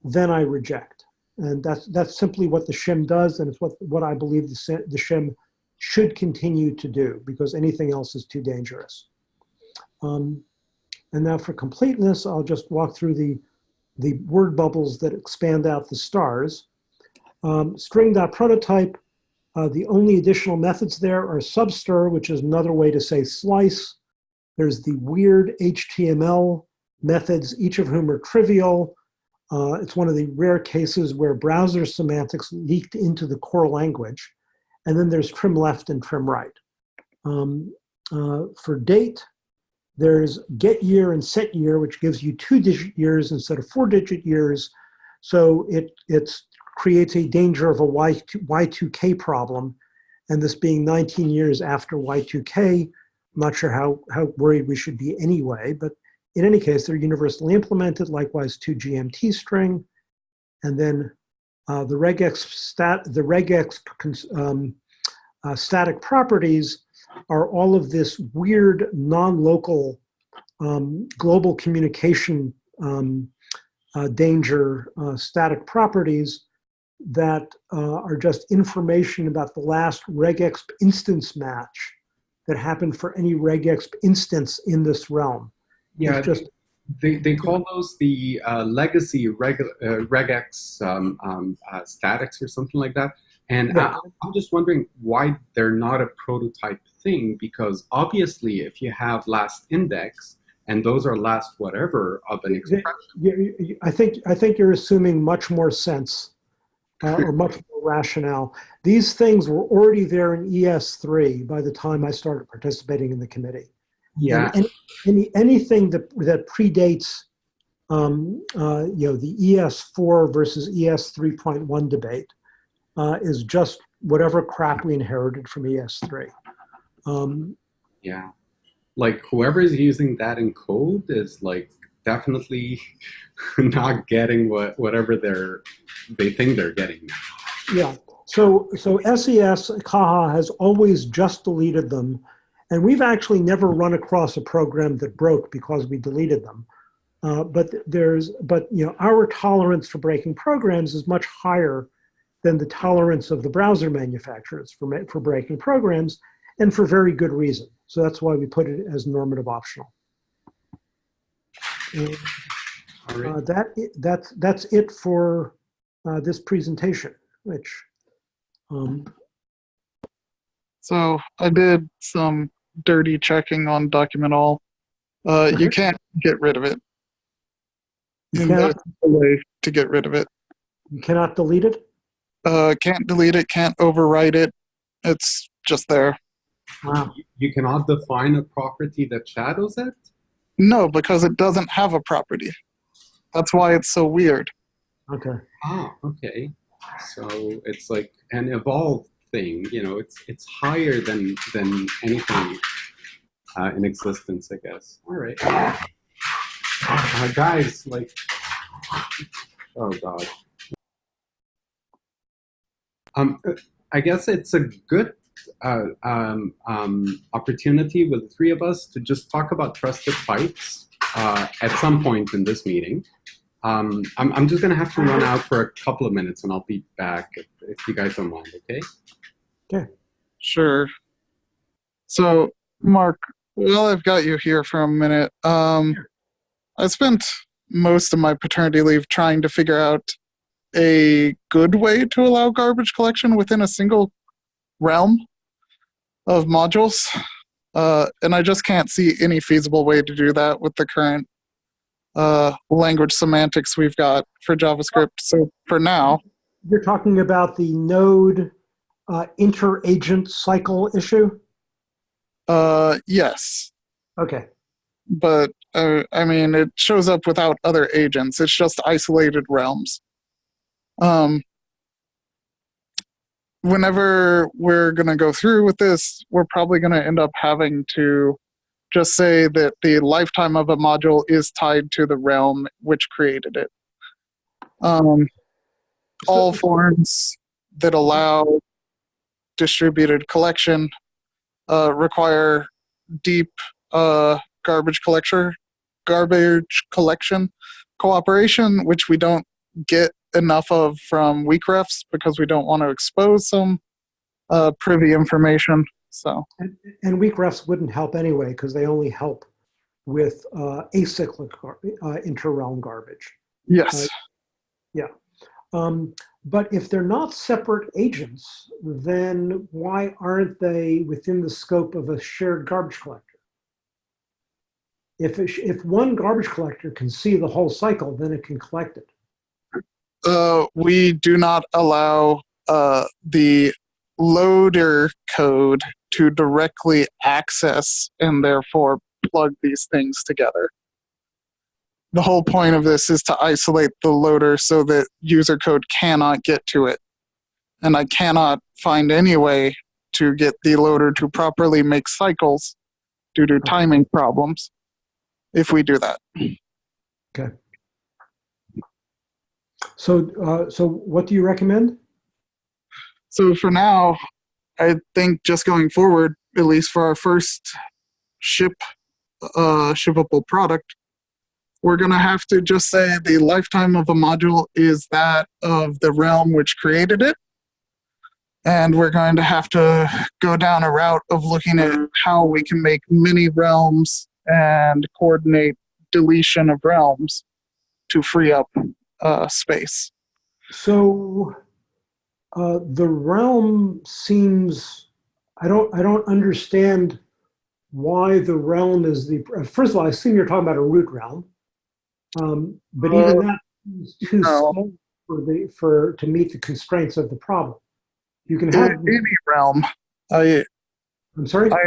then I reject. And that's, that's simply what the shim does, and it's what, what I believe the, the shim should continue to do, because anything else is too dangerous. Um, and now for completeness, I'll just walk through the, the word bubbles that expand out the stars. Um, string.prototype, uh, the only additional methods there are substr, which is another way to say slice. There's the weird HTML methods, each of whom are trivial. Uh, it's one of the rare cases where browser semantics leaked into the core language. And then there's trim left and trim right. Um, uh, for date, there's get year and set year, which gives you two digit years instead of four digit years. So it it's, creates a danger of a Y2, Y2K problem. And this being 19 years after Y2K, I'm not sure how, how worried we should be anyway, but in any case, they're universally implemented, likewise to GMT string. And then uh, the regex stat, the regex um, uh, static properties are all of this weird non-local um, global communication um, uh, danger uh, static properties that uh, are just information about the last regexp instance match that happened for any regexp instance in this realm. yeah. It's just They, they call those the uh, legacy reg, uh, regex um, um, uh, statics or something like that. And Yeah. I, I'm just wondering why they're not a prototype thing because obviously if you have last index and those are last whatever of an expression, I think I think you're assuming much more sense uh, or much more rationale. These things were already there in ES3 by the time I started participating in the committee. yeah, And any, anything that, that predates, um, uh, you know, the ES4 versus ES 3.1 debate uh, is just whatever crap we inherited from ES3. Um, yeah. Like whoever is using that in code is like definitely not getting what whatever they're they think they're getting. yeah. So, so SES Caja has always just deleted them. And we've actually never run across a program that broke because we deleted them. Uh, but there's, but you know, our tolerance for breaking programs is much higher than the tolerance of the browser manufacturers for, for breaking programs, and for very good reason. So that's why we put it as normative optional. And, All right. uh, that, that's, that's it for uh, this presentation, which, um, So I did some dirty checking on document all. Uh, you can't get rid of it. You And cannot? there's a way to get rid of it. you cannot delete it. Uh, can't delete it, can't overwrite it. It's just there. Wow. You- You cannot define a property that shadows it? No, because it doesn't have a property. That's why it's so weird. Okay. Ah, okay. So it's like an evolved thing, you know, it's it's higher than than anything uh, in existence, I guess. All right. Uh, guys, like, oh god. Um, I guess it's a good uh, um, um, opportunity with the three of us to just talk about trusted pipes uh, at some point in this meeting. Um, I'm, I'm just going to have to run out for a couple of minutes and I'll be back if, if you guys don't mind, okay? Sure. So, Mark, well, I've got you here for a minute. Um, I spent most of my paternity leave trying to figure out a good way to allow garbage collection within a single realm of modules. Uh, and I just can't see any feasible way to do that with the current uh, language semantics we've got for JavaScript. So for now, You're talking about the node uh, inter-agent cycle issue? uh, yes. Okay. but uh, I mean, it shows up without other agents. It's just isolated realms. Um, whenever we're going to go through with this, we're probably going to end up having to just say that the lifetime of a module is tied to the realm which created it. Um, all forms that allow distributed collection uh, require deep uh, garbage collector garbage collection cooperation which we don't get enough of from weak refs because we don't want to expose some uh, privy information so And, and weak refs wouldn't help anyway because they only help with uh, acyclic gar- uh, inter-realm garbage. yes yeah. Um, but if they're not separate agents, then why aren't they within the scope of a shared garbage collector? If, it if one garbage collector can see the whole cycle, then it can collect it. Uh, we do not allow uh, the loader code to directly access and therefore plug these things together. The whole point of this is to isolate the loader so that user code cannot get to it. And I cannot find any way to get the loader to properly make cycles due to timing problems if we do that. So, uh, so what do you recommend? So for now, I think just going forward, at least for our first ship, uh, shippable product, we're gonna have to just say the lifetime of a module is that of the realm which created it. And we're going to have to go down a route of looking at how we can make many realms and coordinate deletion of realms to free up uh, space. So uh, the realm seems, I don't, I don't understand why the realm is the, first of all, I assume you're talking about a root realm. Um, but even Uh, that is too no. small for the, for, to meet the constraints of the problem. You can have, any realm, I, I'm sorry? I,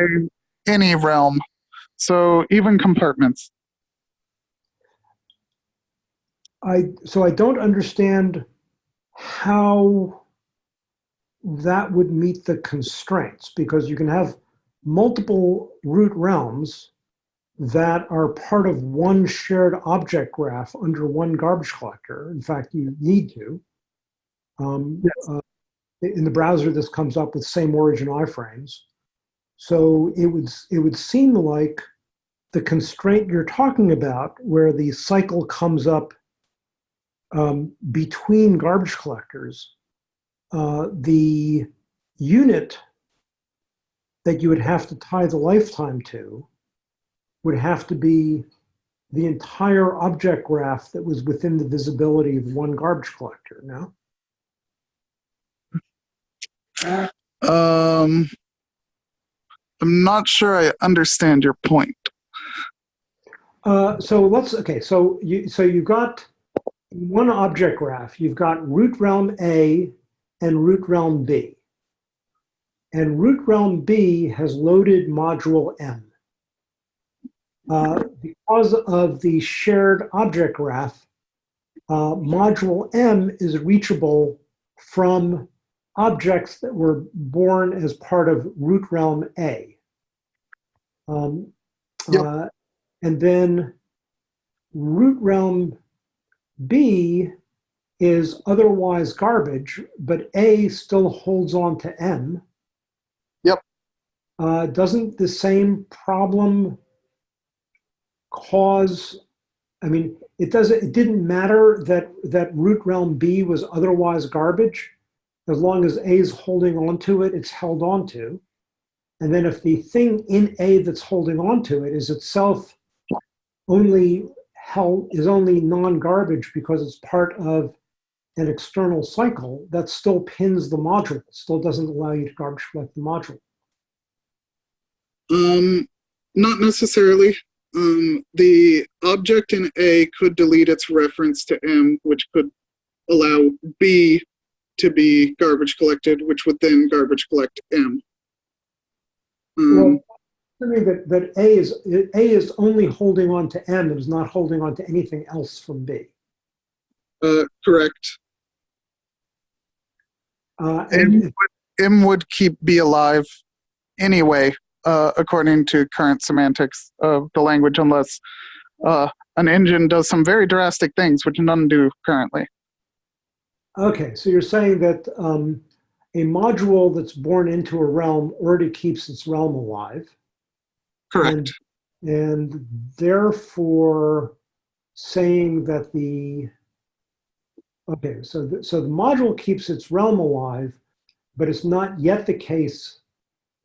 any realm. So even compartments. I, so I don't understand how that would meet the constraints because you can have multiple root realms that are part of one shared object graph under one garbage collector. In fact, you need to. Um, uh, in the browser, this comes up with same origin iframes. So it would it would seem like the constraint you're talking about, where the cycle comes up um, between garbage collectors, uh, the unit that you would have to tie the lifetime to would have to be the entire object graph that was within the visibility of one garbage collector, no? Um, I'm not sure I understand your point. Uh, so let's, okay, so you, so you got one object graph, you've got root realm A and root realm B. And root realm B has loaded module M. Uh, because of the shared object graph, uh, module M is reachable from objects that were born as part of root realm A. Um, Yep. uh, and then root realm B is otherwise garbage, but A still holds on to M. Yep. Uh, doesn't the same problem cause, I mean, it doesn't, it didn't matter that, that root realm B was otherwise garbage. As long as A is holding on to it, it's held on to. And then if the thing in A that's holding on to it is itself only held, is only non-garbage because it's part of an external cycle, that still pins the module, It still doesn't allow you to garbage collect the module. Um, not necessarily. Um, the object in A could delete its reference to M, which could allow B to be garbage collected, which would then garbage collect M. Um, Well, I mean that, that A is, A is only holding on to M and is not holding on to anything else from B. uh, correct. Uh, M and would, M would keep B alive anyway, uh, according to current semantics of the language, unless uh, an engine does some very drastic things, which none do currently. Okay, so you're saying that um, a module that's born into a realm already keeps its realm alive. Correct. And therefore saying that the, okay, so the, so the module keeps its realm alive, but it's not yet the case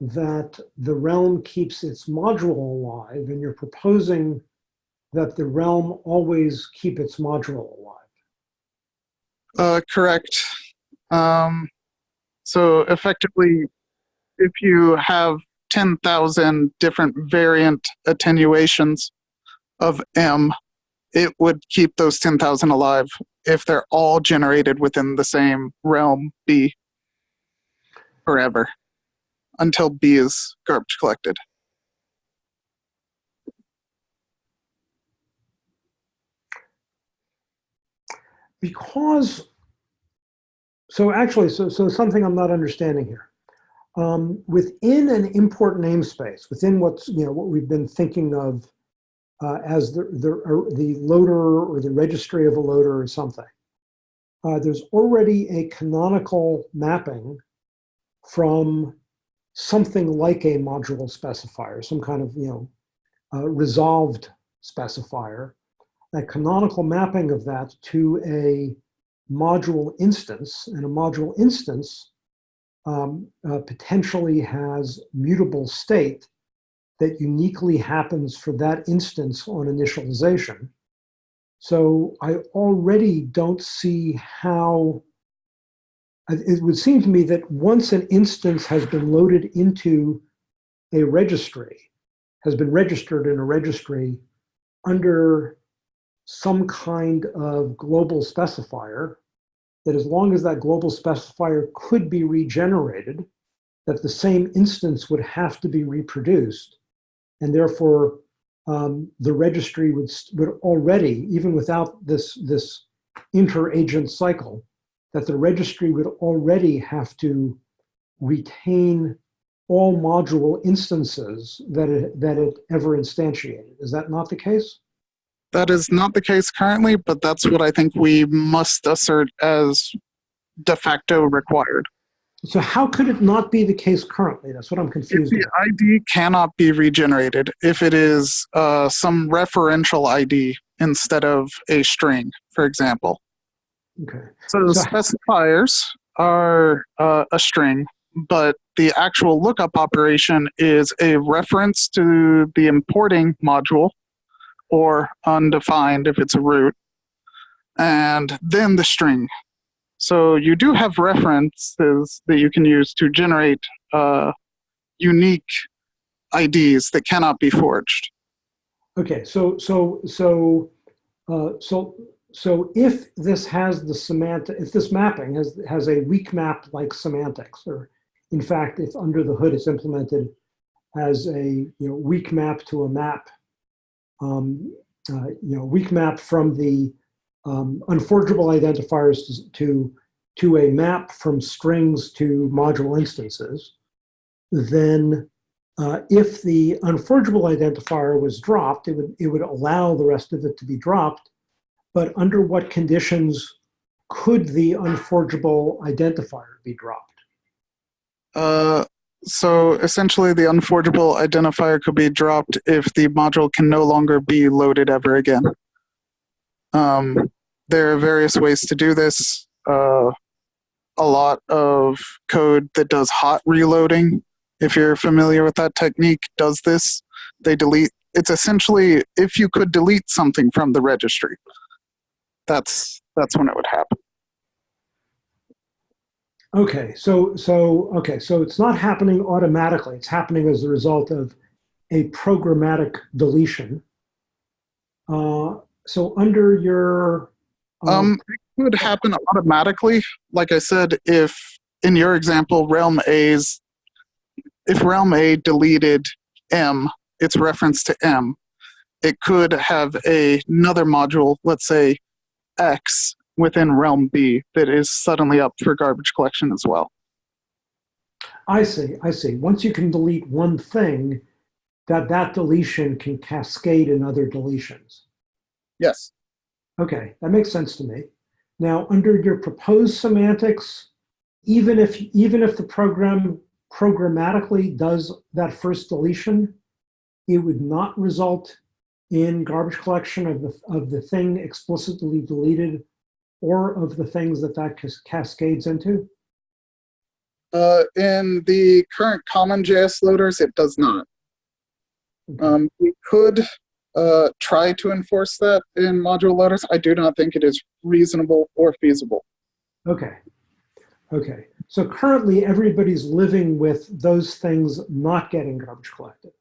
that the realm keeps its module alive, and you're proposing that the realm always keep its module alive. Uh, correct. Um, so effectively, if you have 10,000 different variant attenuations of M, it would keep those 10,000 alive if they're all generated within the same realm B forever until B is garbage collected. because so actually so so something i'm not understanding here um, within an import namespace within what's you know what we've been thinking of uh, as the the, uh, the loader or the registry of a loader or something uh, there's already a canonical mapping from something like a module specifier some kind of you know uh, resolved specifier. A canonical mapping of that to a module instance, and a module instance um, uh, potentially has mutable state that uniquely happens for that instance on initialization. So I already don't see how, it would seem to me that once an instance has been loaded into a registry, has been registered in a registry under some kind of global specifier that as long as that global specifier could be regenerated, that the same instance would have to be reproduced. And therefore, um, the registry would, would already, even without this, this inter-agent cycle, that the registry would already have to retain all module instances that it, that it ever instantiated. Is that not the case? That is not the case currently, but that's what I think we must assert as de facto required. So how could it not be the case currently? That's what I'm If confused the about. ID cannot be regenerated, if it is uh, some referential ID instead of a string, for example. Okay. So the So- specifiers are uh, a string, but the actual lookup operation is a reference to the importing module, or undefined if it's a root, and then the string. So you do have references that you can use to generate uh, unique IDs that cannot be forged. Okay, so, so, so, uh, so, so if this has the semantic, if this mapping has, has a weak map like semantics, or in fact, if under the hood it's implemented as a, you know, weak map to a map, um, uh, you know, weak map from the um, unforgeable identifiers to, to, a map from strings to module instances, then uh, if the unforgeable identifier was dropped, it would, it would allow the rest of it to be dropped. But under what conditions could the unforgeable identifier be dropped? Uh, so essentially, the unforgeable identifier could be dropped if the module can no longer be loaded ever again. Um, there are various ways to do this. Uh, a lot of code that does hot reloading, if you're familiar with that technique, does this. They delete. It's essentially if you could delete something from the registry. That's that's when it would happen. Okay, so, so, okay, so it's not happening automatically. It's happening as a result of a programmatic deletion. Uh, so under your, Um, it would happen automatically. Like I said, if in your example, realm A's, if realm A deleted M, its reference to M, it could have a, another module, let's say X, within realm B that is suddenly up for garbage collection as well. I see, I see. Once you can delete one thing, that that deletion can cascade in other deletions. Yes. Okay, that makes sense to me. Now, under your proposed semantics, even if even if the program programmatically does that first deletion, it would not result in garbage collection of the of the thing explicitly deleted or of the things that that cas- cascades into. Uh, in the current common JS loaders, it does not. Okay. Um, we could uh, try to enforce that in module loaders. I do not think it is reasonable or feasible. Okay. Okay. So currently everybody's living with those things not getting garbage collected.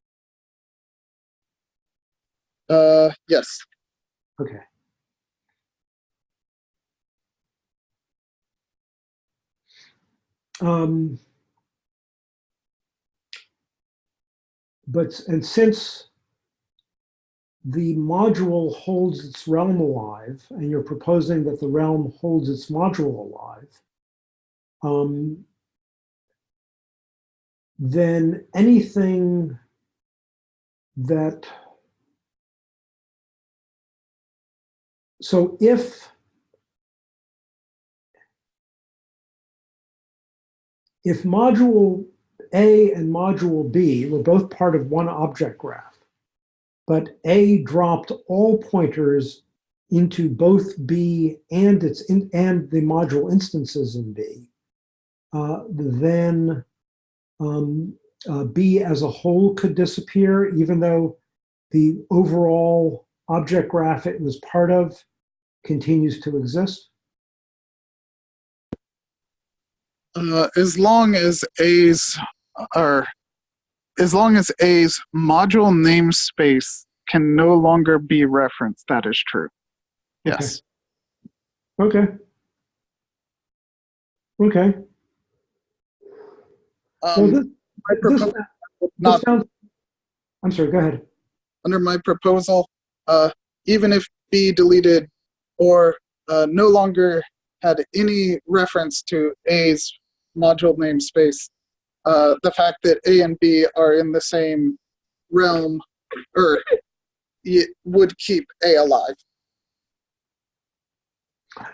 Uh, yes. Okay. Um, but, and since the module holds its realm alive, and you're proposing that the realm holds its module alive, um, then anything that so if if module A and module B were both part of one object graph, but A dropped all pointers into both B and its in, and the module instances in B, uh, then um, uh, B as a whole could disappear, even though the overall object graph it was part of continues to exist. Uh, as long as A's or as long as A's module namespace can no longer be referenced, that is true. Yes. Okay. Okay. Well, Um, this, my this, this not sounds, I'm sorry, go ahead. under my proposal, uh, even if B deleted or uh, no longer had any reference to A's module namespace, uh, the fact that A and B are in the same realm or it would keep A alive.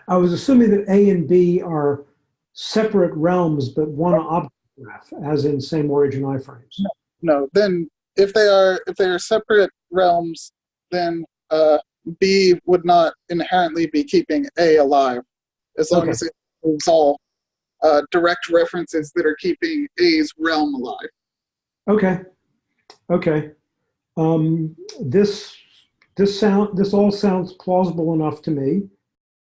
I was assuming that A and B are separate realms, but one object graph, as in same origin iframes. No, no. then if they are if they are separate realms, then uh, B would not inherently be keeping A alive, as long Okay. as it moves all uh, direct references that are keeping A's realm alive. Okay, okay. Um, this, this sound, this all sounds plausible enough to me.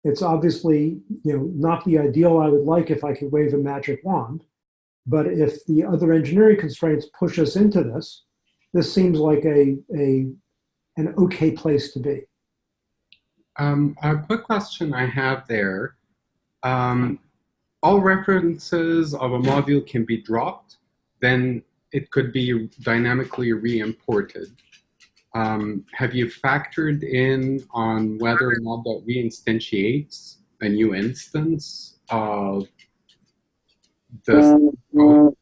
It's obviously, you know, not the ideal I would like if I could wave a magic wand. But if the other engineering constraints push us into this, this seems like a, a, an okay place to be. Um, a quick question I have there. Um, all references of a module can be dropped, then it could be dynamically re-imported. Um, have you factored in on whether or not that reinstantiates a new instance of the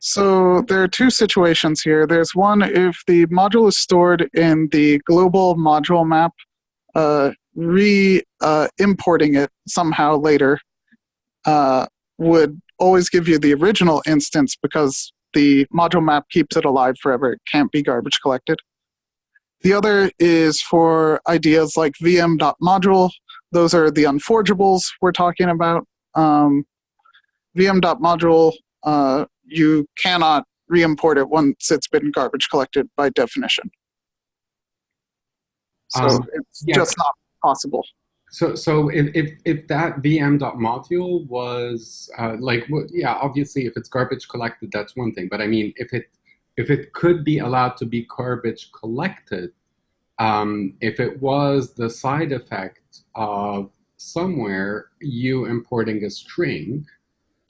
So there are two situations here. There's one if the module is stored in the global module map, uh, re uh, importing it somehow later uh, would always give you the original instance because the module map keeps it alive forever. It can't be garbage collected. The other is for ideas like vm.module. Those are the unforgeables we're talking about. Um, vm.module, uh, you cannot re-import it once it's been garbage collected by definition. So Um, it's yeah. just not possible. So, so if, if, if that VM.module was uh, like, well, yeah, obviously, if it's garbage collected, that's one thing. But I mean, if it if it could be allowed to be garbage collected, um, if it was the side effect of somewhere you importing a string,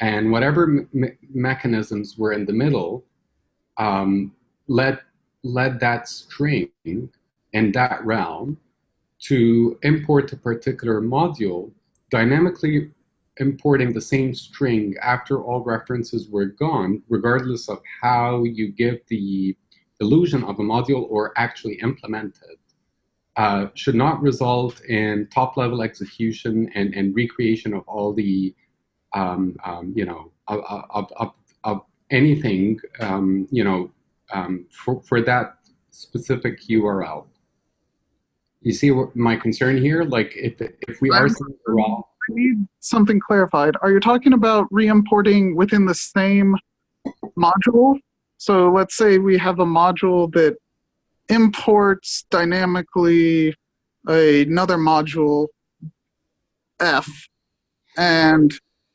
and whatever me- me- mechanisms were in the middle, um, led led that string in that realm to import a particular module, dynamically importing the same string after all references were gone, regardless of how you give the illusion of a module or actually implement it, uh, should not result in top-level execution and, and recreation of all the, um, um, you know, of, of, of, of anything, um, you know, um, for, for that specific URL. You see what my concern here? Like if if we are seeing the raw, I need something clarified. Are you talking about re-importing within the same module? So let's say we have a module that imports dynamically another module F, and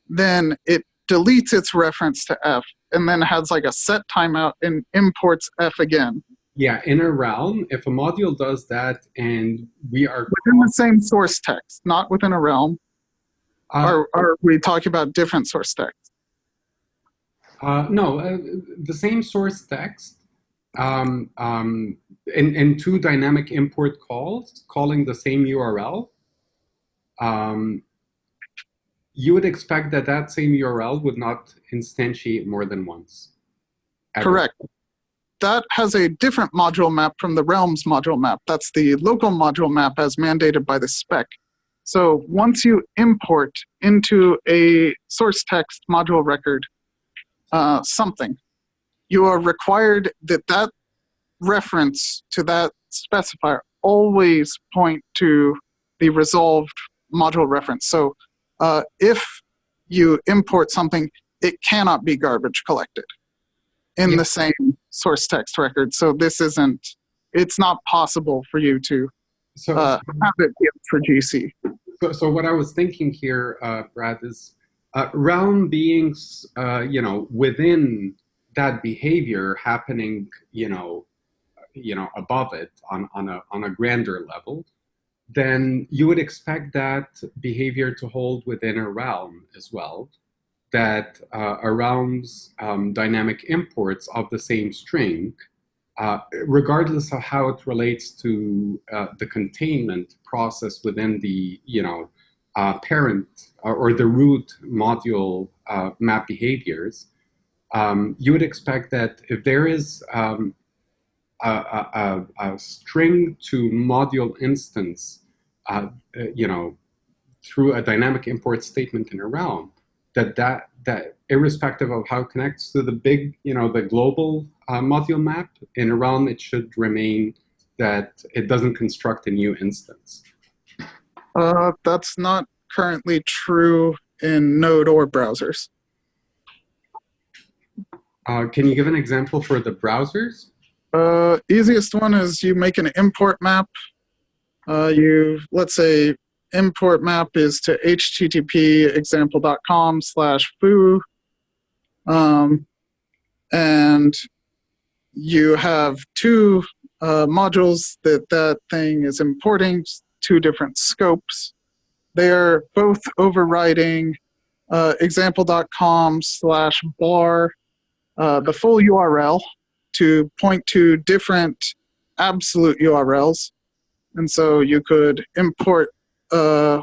then it deletes its reference to F, and then has like a set timeout and imports F again yeah, in a realm, if a module does that and we are within the same source text, not within a realm. uh, Or are we talking about different source text? uh, no uh, the same source text um, um, in, in two dynamic import calls calling the same URL, um, you would expect that that same URL would not instantiate more than once. ever. Correct. That has a different module map from the realms module map. That's the local module map as mandated by the spec. So once you import into a source text module record uh, something, you are required that that reference to that specifier always point to the resolved module reference. So uh, if you import something, it cannot be garbage collected in Yeah. the same source text record. So this isn't, it's not possible for you to So, uh, have it for GC. so, so what I was thinking here, uh, Brad, is uh, realm beings, uh, you know, within that behavior happening, you know, you know, above it on, on a on a grander level, then you would expect that behavior to hold within a realm as well. That uh, a realm's um, dynamic imports of the same string, uh, regardless of how it relates to uh, the containment process within the, you know, uh, parent or, or the root module uh, map behaviors, um, you would expect that if there is um, a, a, a, string to module instance, uh, uh, you know, through a dynamic import statement in a realm, that that that irrespective of how it connects to the big, you know, the global uh, module map in a realm, it should remain that it doesn't construct a new instance. Uh, that's not currently true in Node or browsers. Uh, can you give an example for the browsers? Uh, easiest one is you make an import map. Uh, you, let's say, import map is to http example.com slash foo. Um, and you have two uh, modules that that thing is importing, two different scopes. They're both overriding uh, example.com slash bar, uh, the full URL to point to different absolute URLs. And so you could import uh,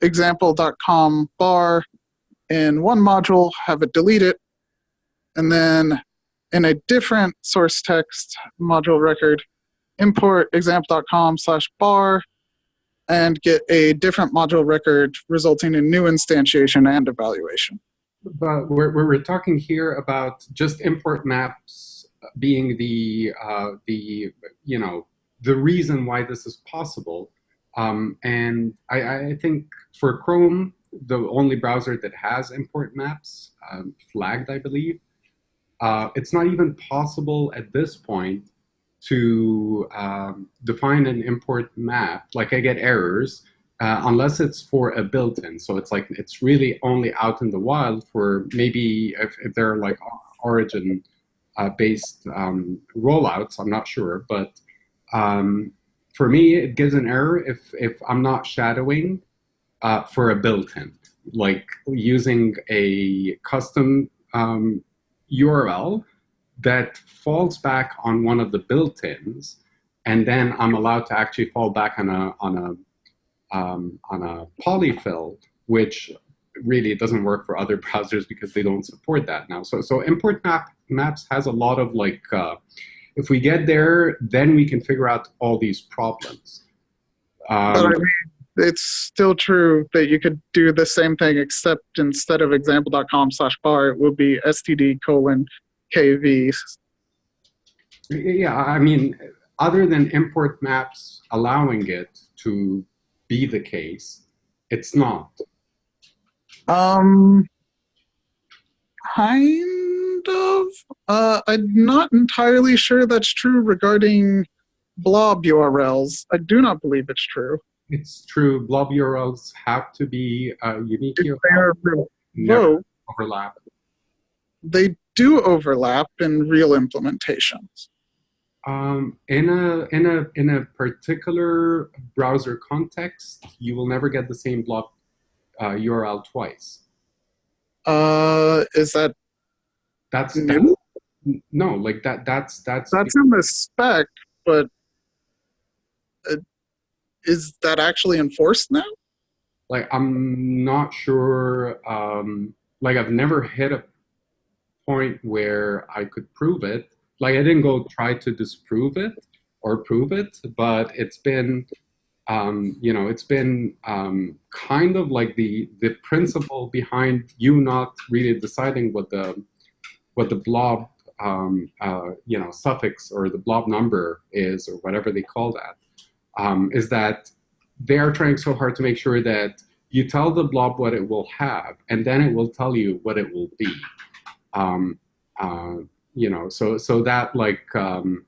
example.com bar in one module, have it delete it, and then in a different source text module record, import example.com slash bar and get a different module record resulting in new instantiation and evaluation. But we're, we're talking here about just import maps being the, uh, the you know, the reason why this is possible. Um, and I, I, think for Chrome, the only browser that has import maps, um, flagged, I believe, uh, it's not even possible at this point to um, define an import map. Like I get errors uh, unless it's for a built-in. So it's like it's really only out in the wild for maybe if, if they're like origin uh, based um, rollouts. I'm not sure, but um, for me, it gives an error if if I'm not shadowing uh, for a built-in, like using a custom um, URL that falls back on one of the built-ins, and then I'm allowed to actually fall back on a on a um, on a polyfill, which really doesn't work for other browsers because they don't support that now. So so import map maps has a lot of like uh, if we get there, then we can figure out all these problems. Um, but I mean, it's still true that you could do the same thing, except instead of example.com slash bar, it would be std colon kv. Yeah, I mean, other than import maps allowing it to be the case, it's not. Um, kind of. Uh, I'm not entirely sure that's true regarding blob URLs. I do not believe it's true. It's true. Blob URLs have to be uh, unique If URL. they are Never revoked, overlap. they do overlap in real implementations. Um, in a in a in a particular browser context, you will never get the same blob uh, URL twice. Uh, is that That's, new? that's no, like that. That's that's That's in the spec, but uh, is that actually enforced now? like I'm not sure. Um, like I've never hit a point where I could prove it. Like I didn't go try to disprove it or prove it, but it's been, um, you know, it's been um, kind of like the the principle behind you not really deciding what the what the blob, um, uh, you know, suffix or the blob number is or whatever they call that, um, is that they are trying so hard to make sure that you tell the blob what it will have, and then it will tell you what it will be. Um, uh, you know, so so that like um,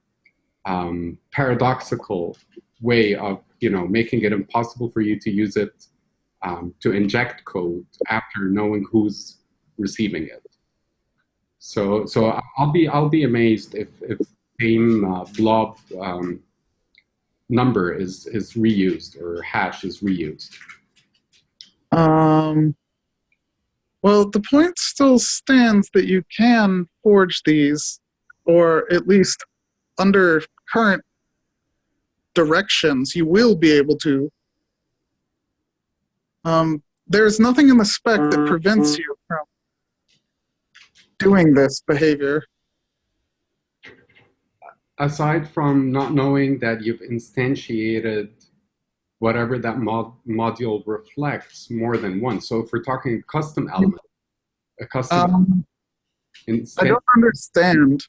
um, paradoxical way of you know making it impossible for you to use it um, to inject code after knowing who's receiving it. So so I'll be I'll be amazed if if same uh, blob um, number is is reused or hash is reused. Um, well, the point still stands that you can forge these, or at least under current directions, you will be able to. Um, there's nothing in the spec that prevents you from doing this behavior. aside from not knowing that you've instantiated whatever that mod module reflects more than once. So if we're talking custom element, a custom Um, I don't understand.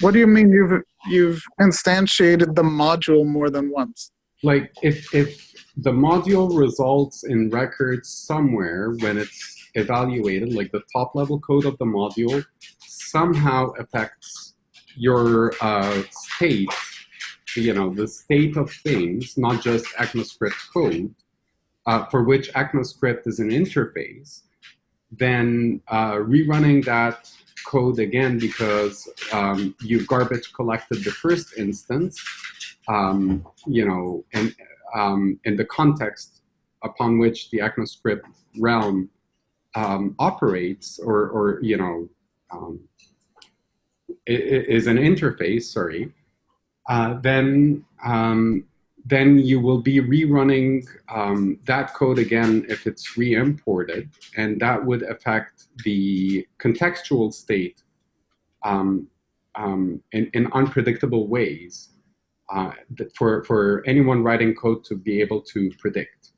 What do you mean you've you've instantiated the module more than once? like if if the module results in records somewhere when it's evaluated, like the top level code of the module somehow affects your uh, state, you know, the state of things, not just ECMAScript code, uh, for which ECMAScript is an interface, then uh, rerunning that code again because um, you garbage collected the first instance, um, you know, and um, in the context upon which the ECMAScript realm um, operates, or, or you know, um, is an interface. Sorry, uh, then um, then you will be rerunning um, that code again if it's re-imported, and that would affect the contextual state um, um, in, in unpredictable ways uh, for, for anyone writing code to be able to predict.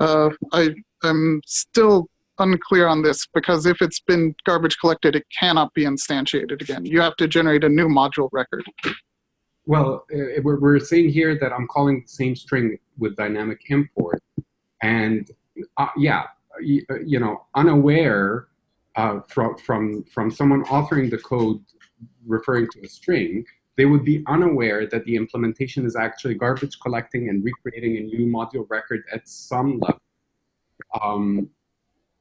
Uh, I am still unclear on this because if it's been garbage collected, it cannot be instantiated again. You have to generate a new module record. Well, uh, we're, we're saying here that I'm calling the same string with dynamic import. And uh, yeah, you, you know, unaware uh, from, from, from someone authoring the code referring to a string, they would be unaware that the implementation is actually garbage collecting and recreating a new module record at some level. Um,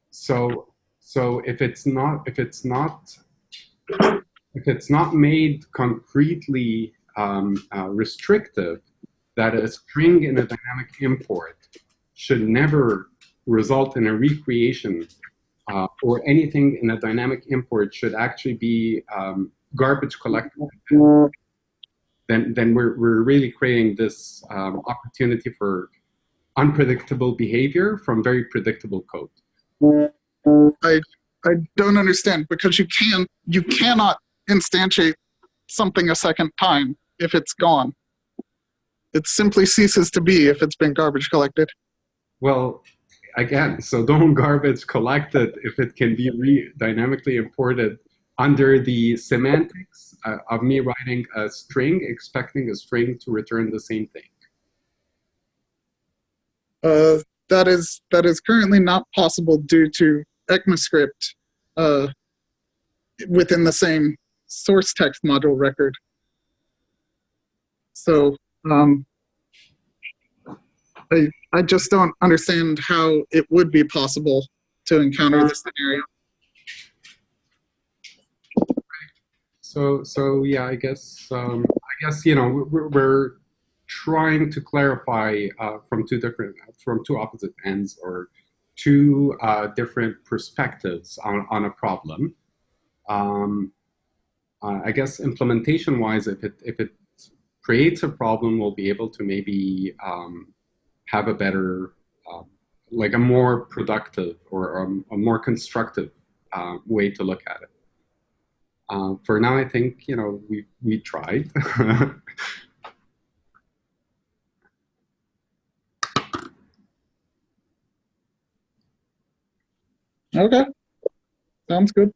so, so if it's not, if it's not, if it's not made concretely um, uh, restrictive, that a string in a dynamic import should never result in a recreation uh, or anything in a dynamic import should actually be um, garbage collected, then, then we're, we're really creating this um, opportunity for unpredictable behavior from very predictable code. I I don't understand because you can you cannot instantiate something a second time if it's gone. It simply ceases to be if it's been garbage collected. Well, again, so don't garbage collect it if it can be re dynamically imported under the semantics uh, of me writing a string, expecting a string to return the same thing. Uh, that is that is currently not possible due to ECMAScript uh, within the same source text module record. So um, I I just don't understand how it would be possible to encounter this scenario. So, so yeah, I guess, um, I guess, you know, we're, we're trying to clarify uh, from two different, from two opposite ends or two uh, different perspectives on, on a problem. Um, uh, I guess implementation wise, if it, if it creates a problem, we'll be able to maybe um, have a better, uh, like a more productive or a, a more constructive uh, way to look at it. Uh, for now, I think you know we we tried. Okay, sounds good.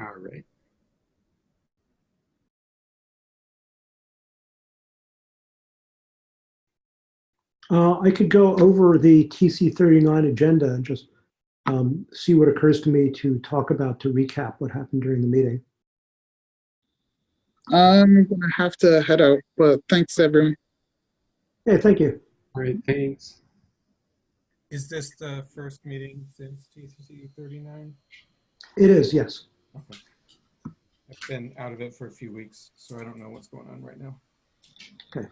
All right. Uh, I could go over the TC39 agenda and just um, see what occurs to me to talk about to recap what happened during the meeting. I'm gonna have to head out, but thanks everyone. Hey, thank you. All right. Thanks. Is this the first meeting since TC39? It is, yes. Okay. I've been out of it for a few weeks, so I don't know what's going on right now. Okay.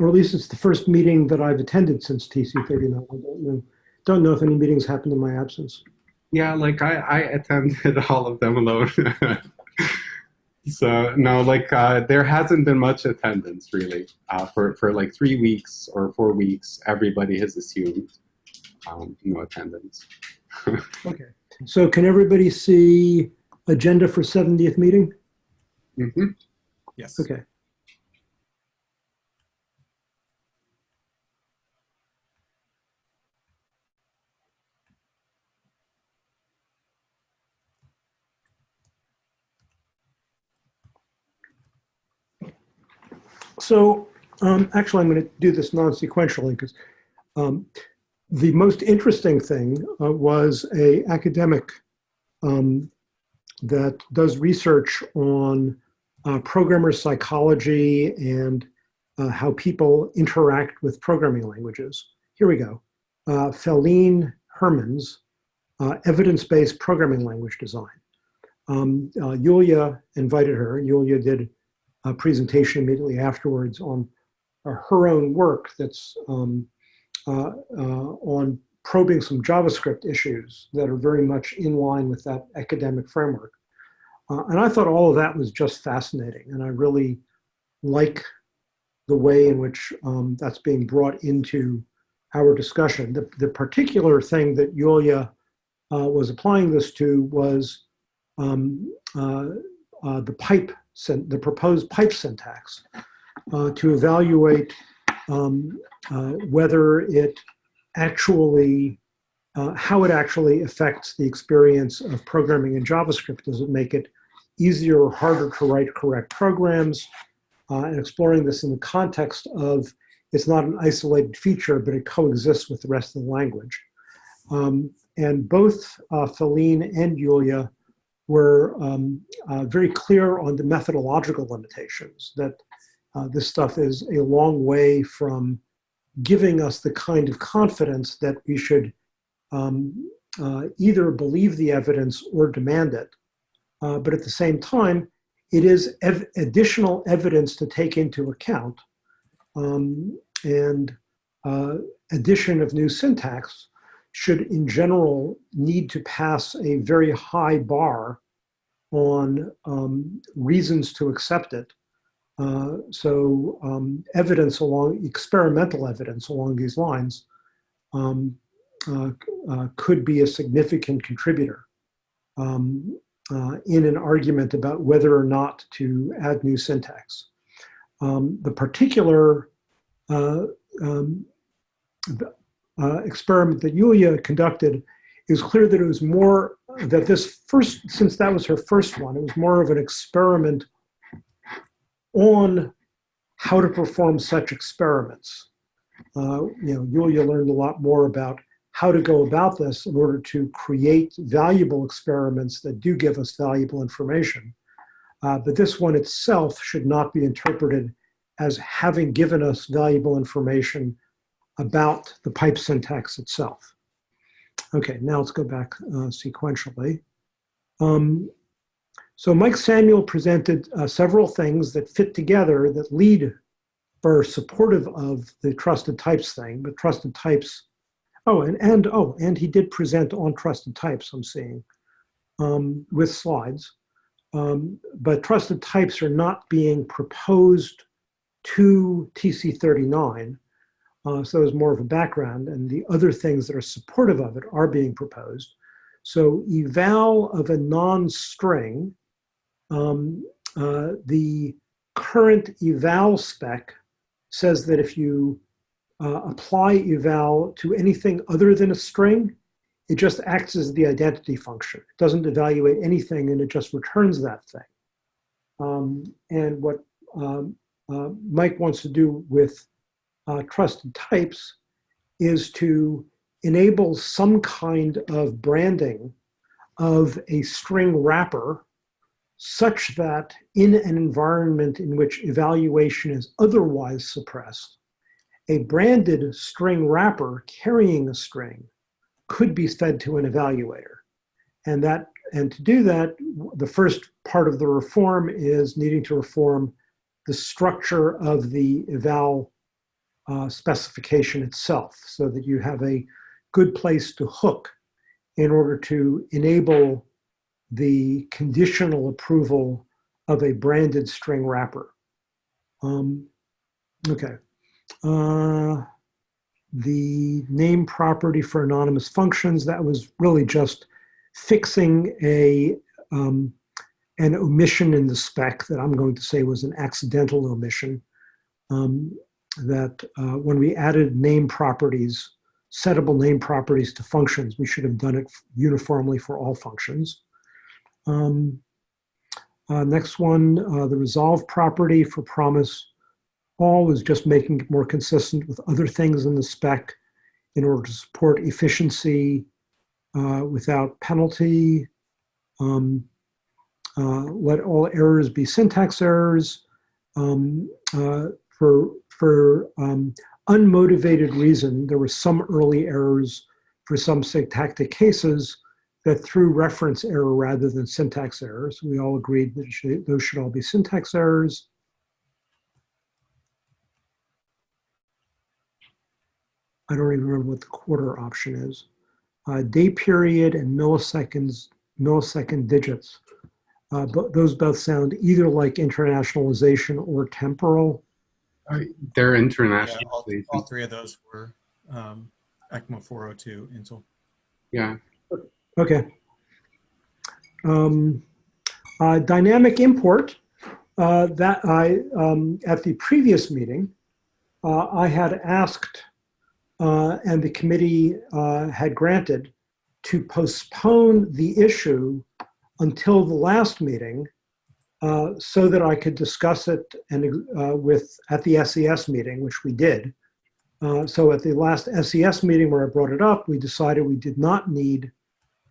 Or at least it's the first meeting that I've attended since TC39. I don't know, don't know if any meetings happened in my absence. Yeah, like I I attended all of them alone. so no, like uh, there hasn't been much attendance really uh, for for like three weeks or four weeks. Everybody has assumed um, no attendance. Okay. So can everybody see agenda for 70th meeting? hmm Yes. Okay. So um, actually, I'm going to do this non-sequentially because um, the most interesting thing uh, was a academic um, that does research on uh, programmer psychology and uh, how people interact with programming languages. Here we go. Uh, Felienne Hermans, uh, evidence-based programming language design. Um, uh, Yulia invited her. Yulia did a presentation immediately afterwards on uh, her own work that's um, uh, uh, on probing some JavaScript issues that are very much in line with that academic framework. And I thought all of that was just fascinating. And I really like the way in which um, that's being brought into our discussion. The, the particular thing that Yulia uh, was applying this to was um, uh, uh, the pipe, the proposed pipe syntax uh, to evaluate um, uh, whether it actually, uh, how it actually affects the experience of programming in JavaScript. Does it make it easier or harder to write correct programs? Uh, and exploring this in the context of it's not an isolated feature, but it coexists with the rest of the language. Um, and both uh, Felienne and Yulia were um, uh, very clear on the methodological limitations, that uh, this stuff is a long way from giving us the kind of confidence that we should um, uh, either believe the evidence or demand it. Uh, but at the same time, it is ev additional evidence to take into account um, and uh, addition of new syntax should in general need to pass a very high bar on um, reasons to accept it uh, so um, evidence along, experimental evidence along these lines um, uh, uh, could be a significant contributor um, uh, in an argument about whether or not to add new syntax. Um, the particular uh, experiment that Yulia conducted is clear that it was more, that this first, since that was her first one, it was more of an experiment on how to perform such experiments. Uh, you know, Yulia learned a lot more about how to go about this in order to create valuable experiments that do give us valuable information. Uh, but this one itself should not be interpreted as having given us valuable information about the pipe syntax itself. Okay, now let's go back uh, sequentially. Um, so Mike Samuel presented uh, several things that fit together that lead or supportive of the trusted types thing, but trusted types, oh, and, and oh, and he did present on trusted types, I'm seeing, um, with slides. Um, but trusted types are not being proposed to TC39. Uh, so there's more of a background and the other things that are supportive of it are being proposed. So eval of a non-string um, uh, the current eval spec says that if you uh, apply eval to anything other than a string, it just acts as the identity function. It doesn't evaluate anything and it just returns that thing. Um, and what um, uh, Mike wants to do with uh, trusted types is to enable some kind of branding of a string wrapper such that in an environment in which evaluation is otherwise suppressed, a branded string wrapper carrying a string could be fed to an evaluator. And that, and to do that, the first part of the reform is needing to reform the structure of the eval uh, specification itself so that you have a good place to hook in order to enable the conditional approval of a branded string wrapper. Um, okay. Uh, the name property for anonymous functions, that was really just fixing a um, an omission in the spec that I'm going to say was an accidental omission. Um, that uh, when we added name properties, settable name properties to functions, we should have done it uniformly for all functions. Um, uh, next one, uh, the resolve property for promise all is just making it more consistent with other things in the spec in order to support efficiency uh, without penalty. Um, uh, let all errors be syntax errors. Um, uh, for for um, unmotivated reason, there were some early errors for some syntactic cases that threw reference error rather than syntax errors. We all agreed that should, those should all be syntax errors. I don't even remember what the quarter option is. Uh, day period and milliseconds, millisecond digits. Uh, but those both sound either like internationalization or temporal. They're Yeah, international. all, all three of those were um, ECMA 402 Intl. Yeah. Okay. Um, uh, dynamic import, uh, that I, um, at the previous meeting, uh, I had asked, uh, and the committee uh, had granted, to postpone the issue until the last meeting uh, so that I could discuss it and uh, with at the SES meeting, which we did. Uh, so at the last SES meeting where I brought it up, we decided we did not need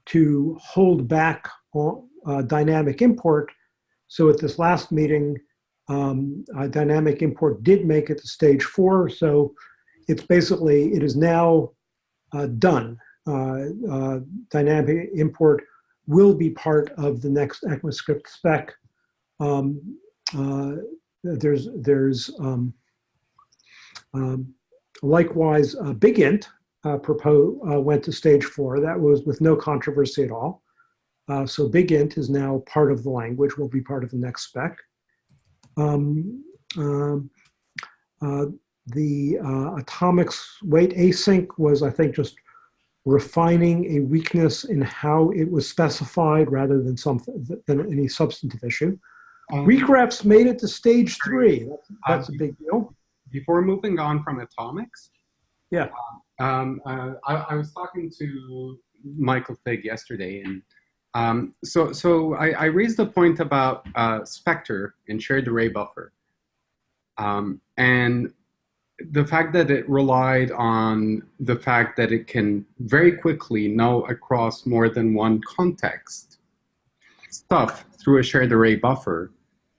to hold back on uh, dynamic import. So at this last meeting, um, uh, dynamic import did make it to stage four. So it's basically, it is now done. Dynamic import will be part of the next ECMAScript spec. Um, uh, there's, there's um, um, likewise, uh, Big Int, uh, uh, went to stage four. That was with no controversy at all. Uh, so Big Int is now part of the language, will be part of the next spec. Um, um, uh, the atomics waitAsync was, I think, just refining a weakness in how it was specified rather than something than any substantive issue. Um, WeakRefs made it to stage three. That's, that's a Um, big deal. before moving on from atomics. Yeah. Um, uh, I, I was talking to Michael Fig yesterday, and um, so so I, I raised the point about uh, Spectre and shared array buffer, um, and the fact that it relied on the fact that it can very quickly know across more than one context stuff through a shared array buffer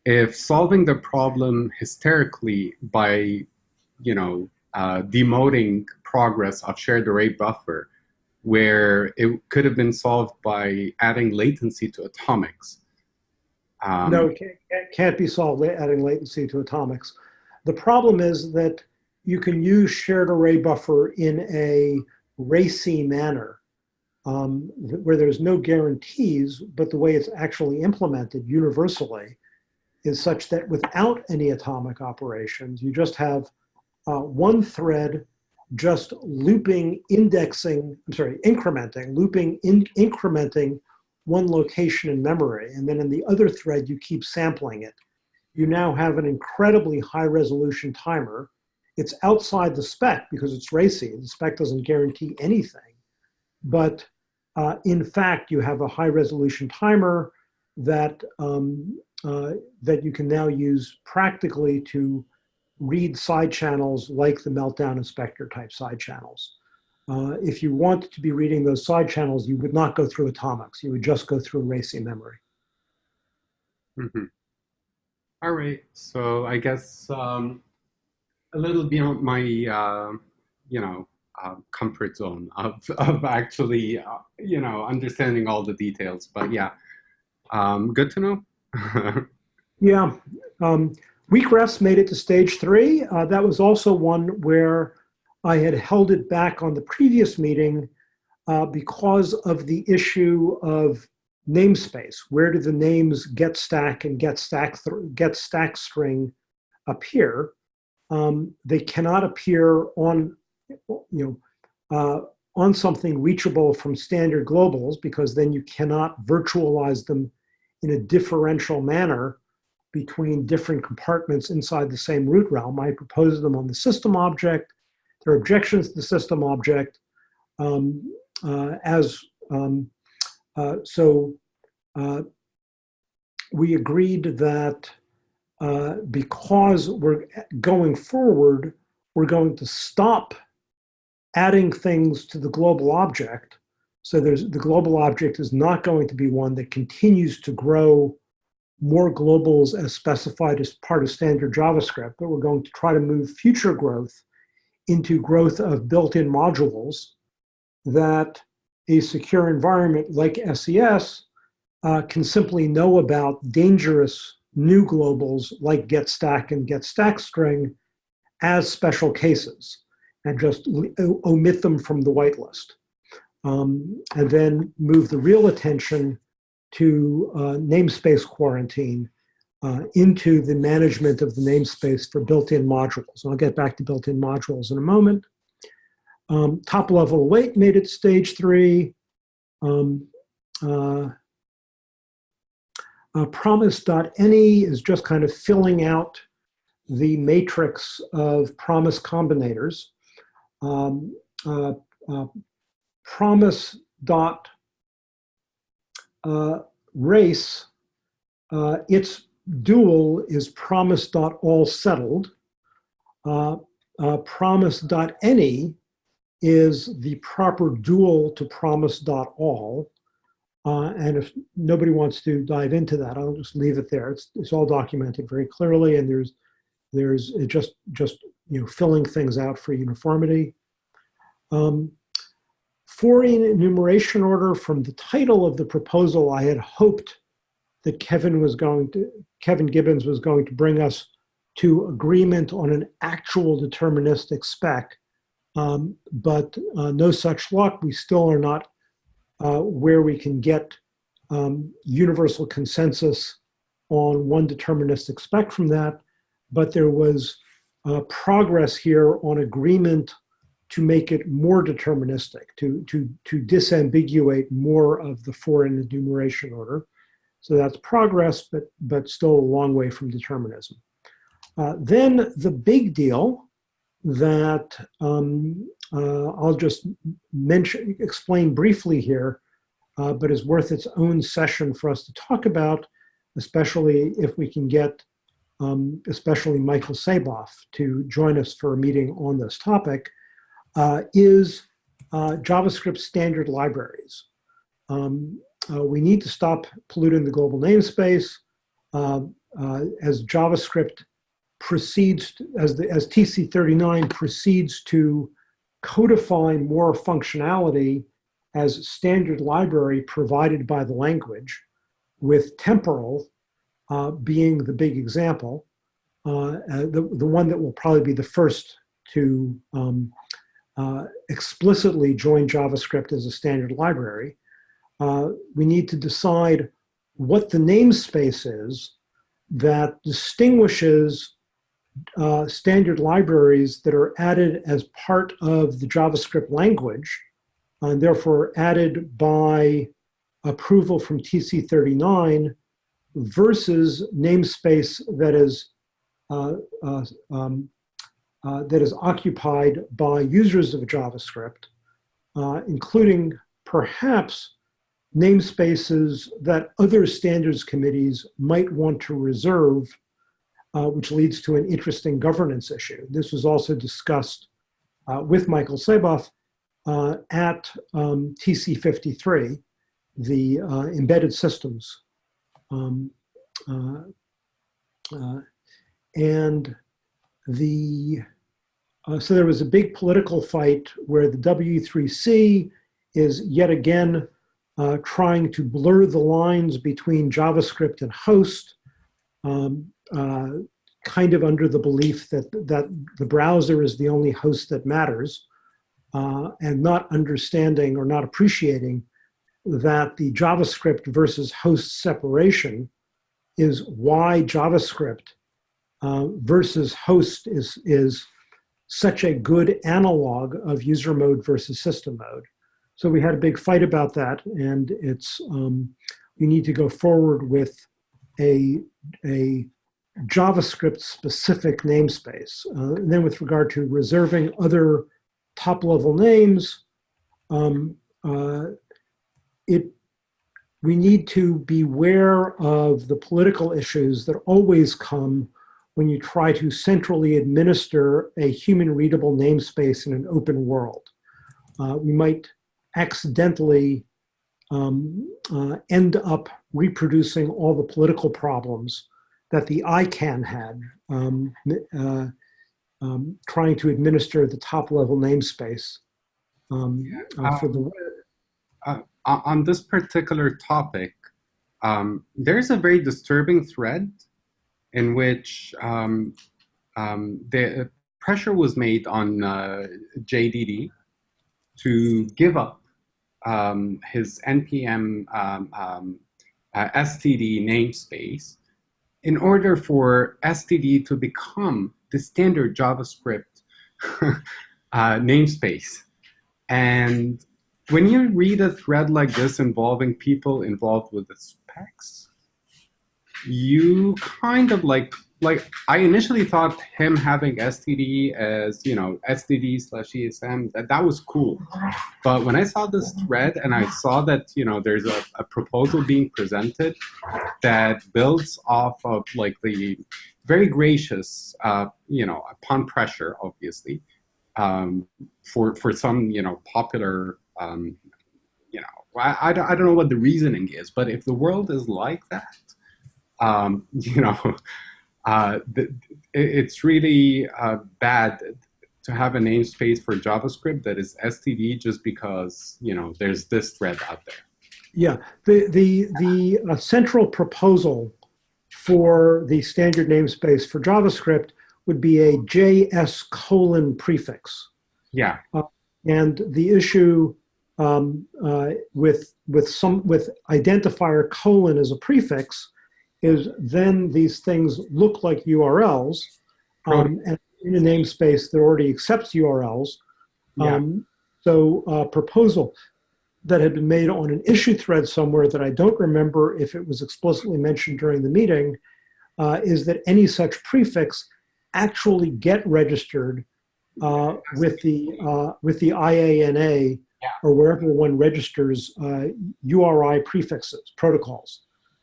if solving the problem hysterically by, you know, uh, demoting progress of shared array buffer, where it could have been solved by adding latency to atomics. Um, No, it can't, be solved adding latency to atomics. The problem is that you can use shared array buffer in a racy manner um, where there's no guarantees, but the way it's actually implemented universally is such that without any atomic operations, you just have uh, one thread just looping, indexing, I'm sorry, incrementing, looping, in, incrementing one location in memory. And then in the other thread, you keep sampling it. You now have an incredibly high resolution timer. It's outside the spec because it's racy. The spec doesn't guarantee anything. But uh, in fact, you have a high resolution timer that, um, uh, that you can now use practically to read side channels like the Meltdown and Spectre type side channels. Uh, if you want to be reading those side channels, you would not go through atomics. You would just go through racy memory. mhm. All right, so I guess um, a little beyond my, uh, you know, uh, comfort zone of, of actually, uh, you know, understanding all the details. But yeah, um, good to know. Yeah, um, weak refs made it to stage three. Uh, that was also one where I had held it back on the previous meeting uh, because of the issue of namespace. Where do the names get stack and get stack get stack string appear? Um, they cannot appear on you know uh, on something reachable from standard globals because then you cannot virtualize them in a differential manner between different compartments inside the same root realm. I propose them on the system object. There are objections to the system object um, uh, as um, uh, so. Uh, we agreed that uh, because we're going forward, we're going to stop adding things to the global object. So there's the global object is not going to be one that continues to grow more globals as specified as part of standard JavaScript, but we're going to try to move future growth into growth of built-in modules that a secure environment like SES uh, can simply know about dangerous new globals like getStack and getStackString as special cases and just omit them from the whitelist. Um, and then move the real attention to uh, namespace quarantine uh, into the management of the namespace for built-in modules. And I'll get back to built-in modules in a moment. Um, top level await made it stage three. Um, uh, uh, promise.any is just kind of filling out the matrix of promise combinators. Um, uh, uh, promise dot uh, race, uh, its dual is promise dot all settled. Uh, uh, promise dot any is the proper dual to promise dot all. And if nobody wants to dive into that, I'll just leave it there. It's, it's all documented very clearly, and there's there's just just you know filling things out for uniformity. Um, for-in enumeration order from the title of the proposal, I had hoped that Kevin was going to Kevin Gibbons was going to bring us to agreement on an actual deterministic spec, um, but uh, no such luck. We still are not uh, where we can get um, universal consensus on one deterministic spec from that, but there was uh, progress here on agreement to make it more deterministic, to, to, to disambiguate more of the for-in enumeration order. So that's progress, but, but still a long way from determinism. Uh, then the big deal that um, uh, I'll just mention, explain briefly here, uh, but is worth its own session for us to talk about, especially if we can get, um, especially Michael Saboff to join us for a meeting on this topic, uh, is uh, JavaScript standard libraries. Um, uh, we need to stop polluting the global namespace. Uh, as JavaScript proceeds, as, the, as TC39 proceeds to codify more functionality as standard library provided by the language, with temporal uh, being the big example, uh, uh, the, the one that will probably be the first to um, uh, explicitly join JavaScript as a standard library. Uh, we need to decide what the namespace is that distinguishes uh, standard libraries that are added as part of the JavaScript language, and therefore added by approval from TC39 versus namespace that is uh, uh, um, uh, that is occupied by users of JavaScript, uh, including perhaps namespaces that other standards committees might want to reserve uh, which leads to an interesting governance issue. This was also discussed uh, with Michael Saboff at um, TC53, the embedded systems. Um, uh, uh, and the, so there was a big political fight where the W3C is yet again trying to blur the lines between JavaScript and host. Um, uh, kind of under the belief that, that the browser is the only host that matters uh, and not understanding or not appreciating that the JavaScript versus host separation is why JavaScript uh, versus host is, is such a good analog of user mode versus system mode. So we had a big fight about that and it's, um, we need to go forward with a, a JavaScript specific namespace. Uh, and then with regard to reserving other top level names, um, uh, it we need to beware of the political issues that always come when you try to centrally administer a human readable namespace in an open world. Uh, we might accidentally um, uh, end up reproducing all the political problems that the ICANN had um, uh, um, trying to administer the top level namespace um, uh, for the web. On this particular topic, um, there's a very disturbing thread in which um, um, the pressure was made on uh, JDD to give up um, his NPM um, uh, STD namespace in order for STD to become the standard JavaScript uh, namespace. And when you read a thread like this involving people involved with the specs, you kind of like like I initially thought him having STD as you know STD slash ESM that that was cool, but when I saw this thread and I saw that you know there's a, a proposal being presented that builds off of like the very gracious uh, you know upon pressure obviously um, for for some you know popular um, you know I, I, don't, I don't know what the reasoning is but if the world is like that um, you know uh, the, it's really uh, bad to have a namespace for JavaScript that is STD just because you know there's this thread out there. Yeah, the the the uh, central proposal for the standard namespace for JavaScript would be a JS colon prefix. Yeah. Uh, and the issue um, uh, with with some with identifier colon as a prefix is then these things look like URLs, um, and in a namespace that already accepts URLs. Yeah. Um, so a proposal that had been made on an issue thread somewhere that I don't remember if it was explicitly mentioned during the meeting, uh, is that any such prefix actually get registered uh, with the uh, with the IANA Yeah. or wherever one registers uh, URI prefixes protocols.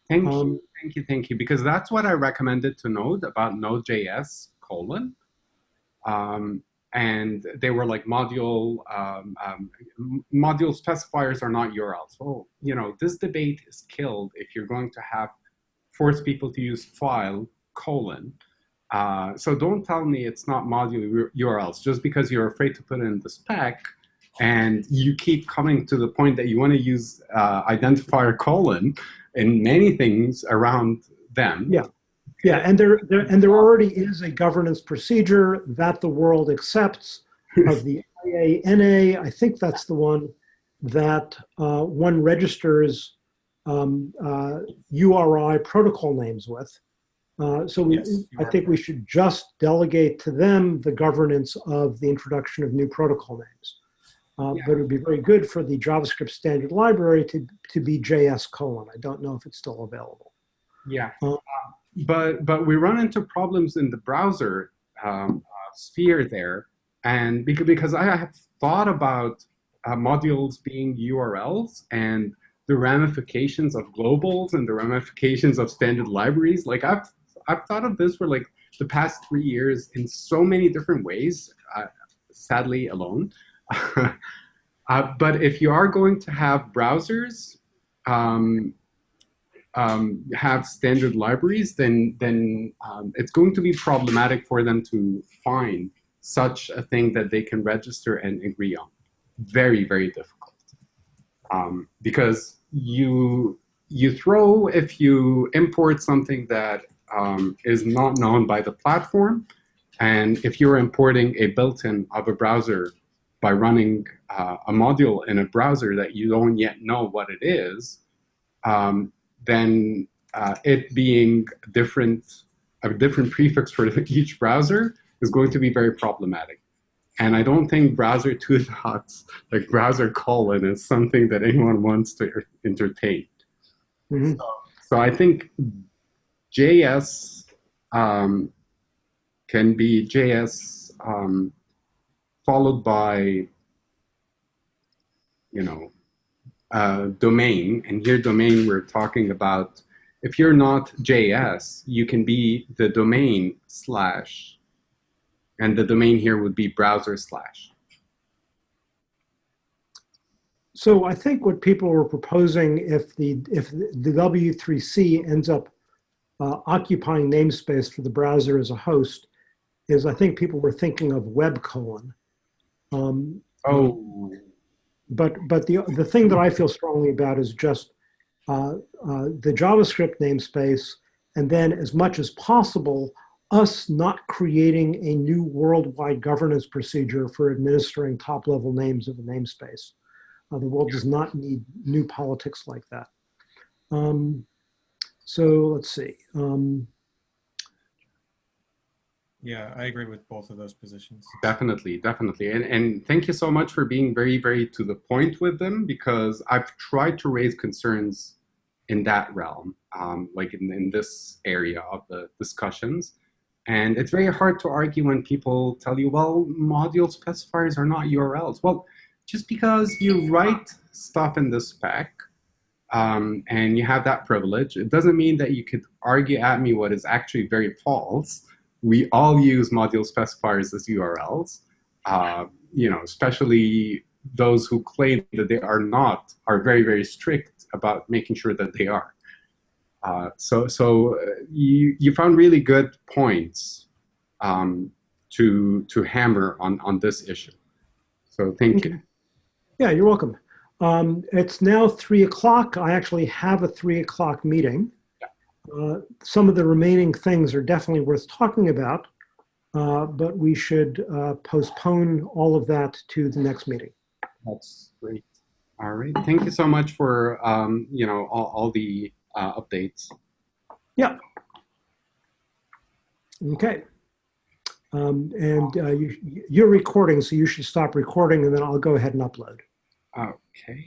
Thank Um, you, thank you, thank you. Because that's what I recommended to Node about Node.js colon. Um, and they were like module um, um, module specifiers are not URLs. Well, you know, this debate is killed if you're going to have force people to use file colon. Uh, so don't tell me it's not module URLs just because you're afraid to put in the spec and you keep coming to the point that you want to use uh, identifier colon in many things around them. Yeah. Yeah, and there, there and there already is a governance procedure that the world accepts of the IANA. I think that's the one that uh, one registers um, uh, URI protocol names with. Uh, so we, Yes, I think we should just delegate to them the governance of the introduction of new protocol names. Uh, Yeah. But it would be very good for the JavaScript standard library to, to be JS colon. I don't know if it's still available. Yeah. Uh, but but we run into problems in the browser um, uh, sphere there, and because because I have thought about uh, modules being URLs and the ramifications of globals and the ramifications of standard libraries. Like I've I've thought of this for like the past three years in so many different ways. Uh, sadly, alone. uh, but if you are going to have browsers. Um, um, have standard libraries, then then um, it's going to be problematic for them to find such a thing that they can register and agree on. Very very difficult um, because you you throw if you import something that um, is not known by the platform, and if you're importing a built-in of a browser by running uh, a module in a browser that you don't yet know what it is. Um, then uh, it being different, a different prefix for each browser is going to be very problematic. And I don't think browser two dots, like browser colon, is something that anyone wants to entertain. Mhm. So I think JS um, can be JS um, followed by, you know, uh, domain, and here domain we're talking about. If you're not JS, you can be the domain slash, and the domain here would be browser slash. So I think what people were proposing, if the if the W3C ends up uh, occupying namespace for the browser as a host, is I think people were thinking of web colon. Um, Oh, but but the the thing that I feel strongly about is just uh, uh, the JavaScript namespace, and then as much as possible, us not creating a new worldwide governance procedure for administering top-level names of a namespace. Uh, the world does not need new politics like that. Um, so let's see. Um, Yeah, I agree with both of those positions. definitely, definitely. And, and thank you so much for being very, very to the point with them because I've tried to raise concerns in that realm, um, like in, in this area of the discussions. And it's very hard to argue when people tell you, well, module specifiers are not URLs. Well, just because you write stuff in the spec um, and you have that privilege, it doesn't mean that you could argue at me what is actually very false. We all use module specifiers as URLs, uh, you know, especially those who claim that they are not are very, very strict about making sure that they are. Uh, so so uh, you, you found really good points um, to, to hammer on, on this issue. So thank you. Yeah, you're welcome. Um, it's now three o'clock. I actually have a three o'clock meeting. Uh, some of the remaining things are definitely worth talking about, uh, but we should uh, postpone all of that to the next meeting. That's great. All right. Thank you so much for um, you know all, all the uh, updates. Yeah. Okay. Um, and uh, you, you're recording, so you should stop recording, and then I'll go ahead and upload. Okay.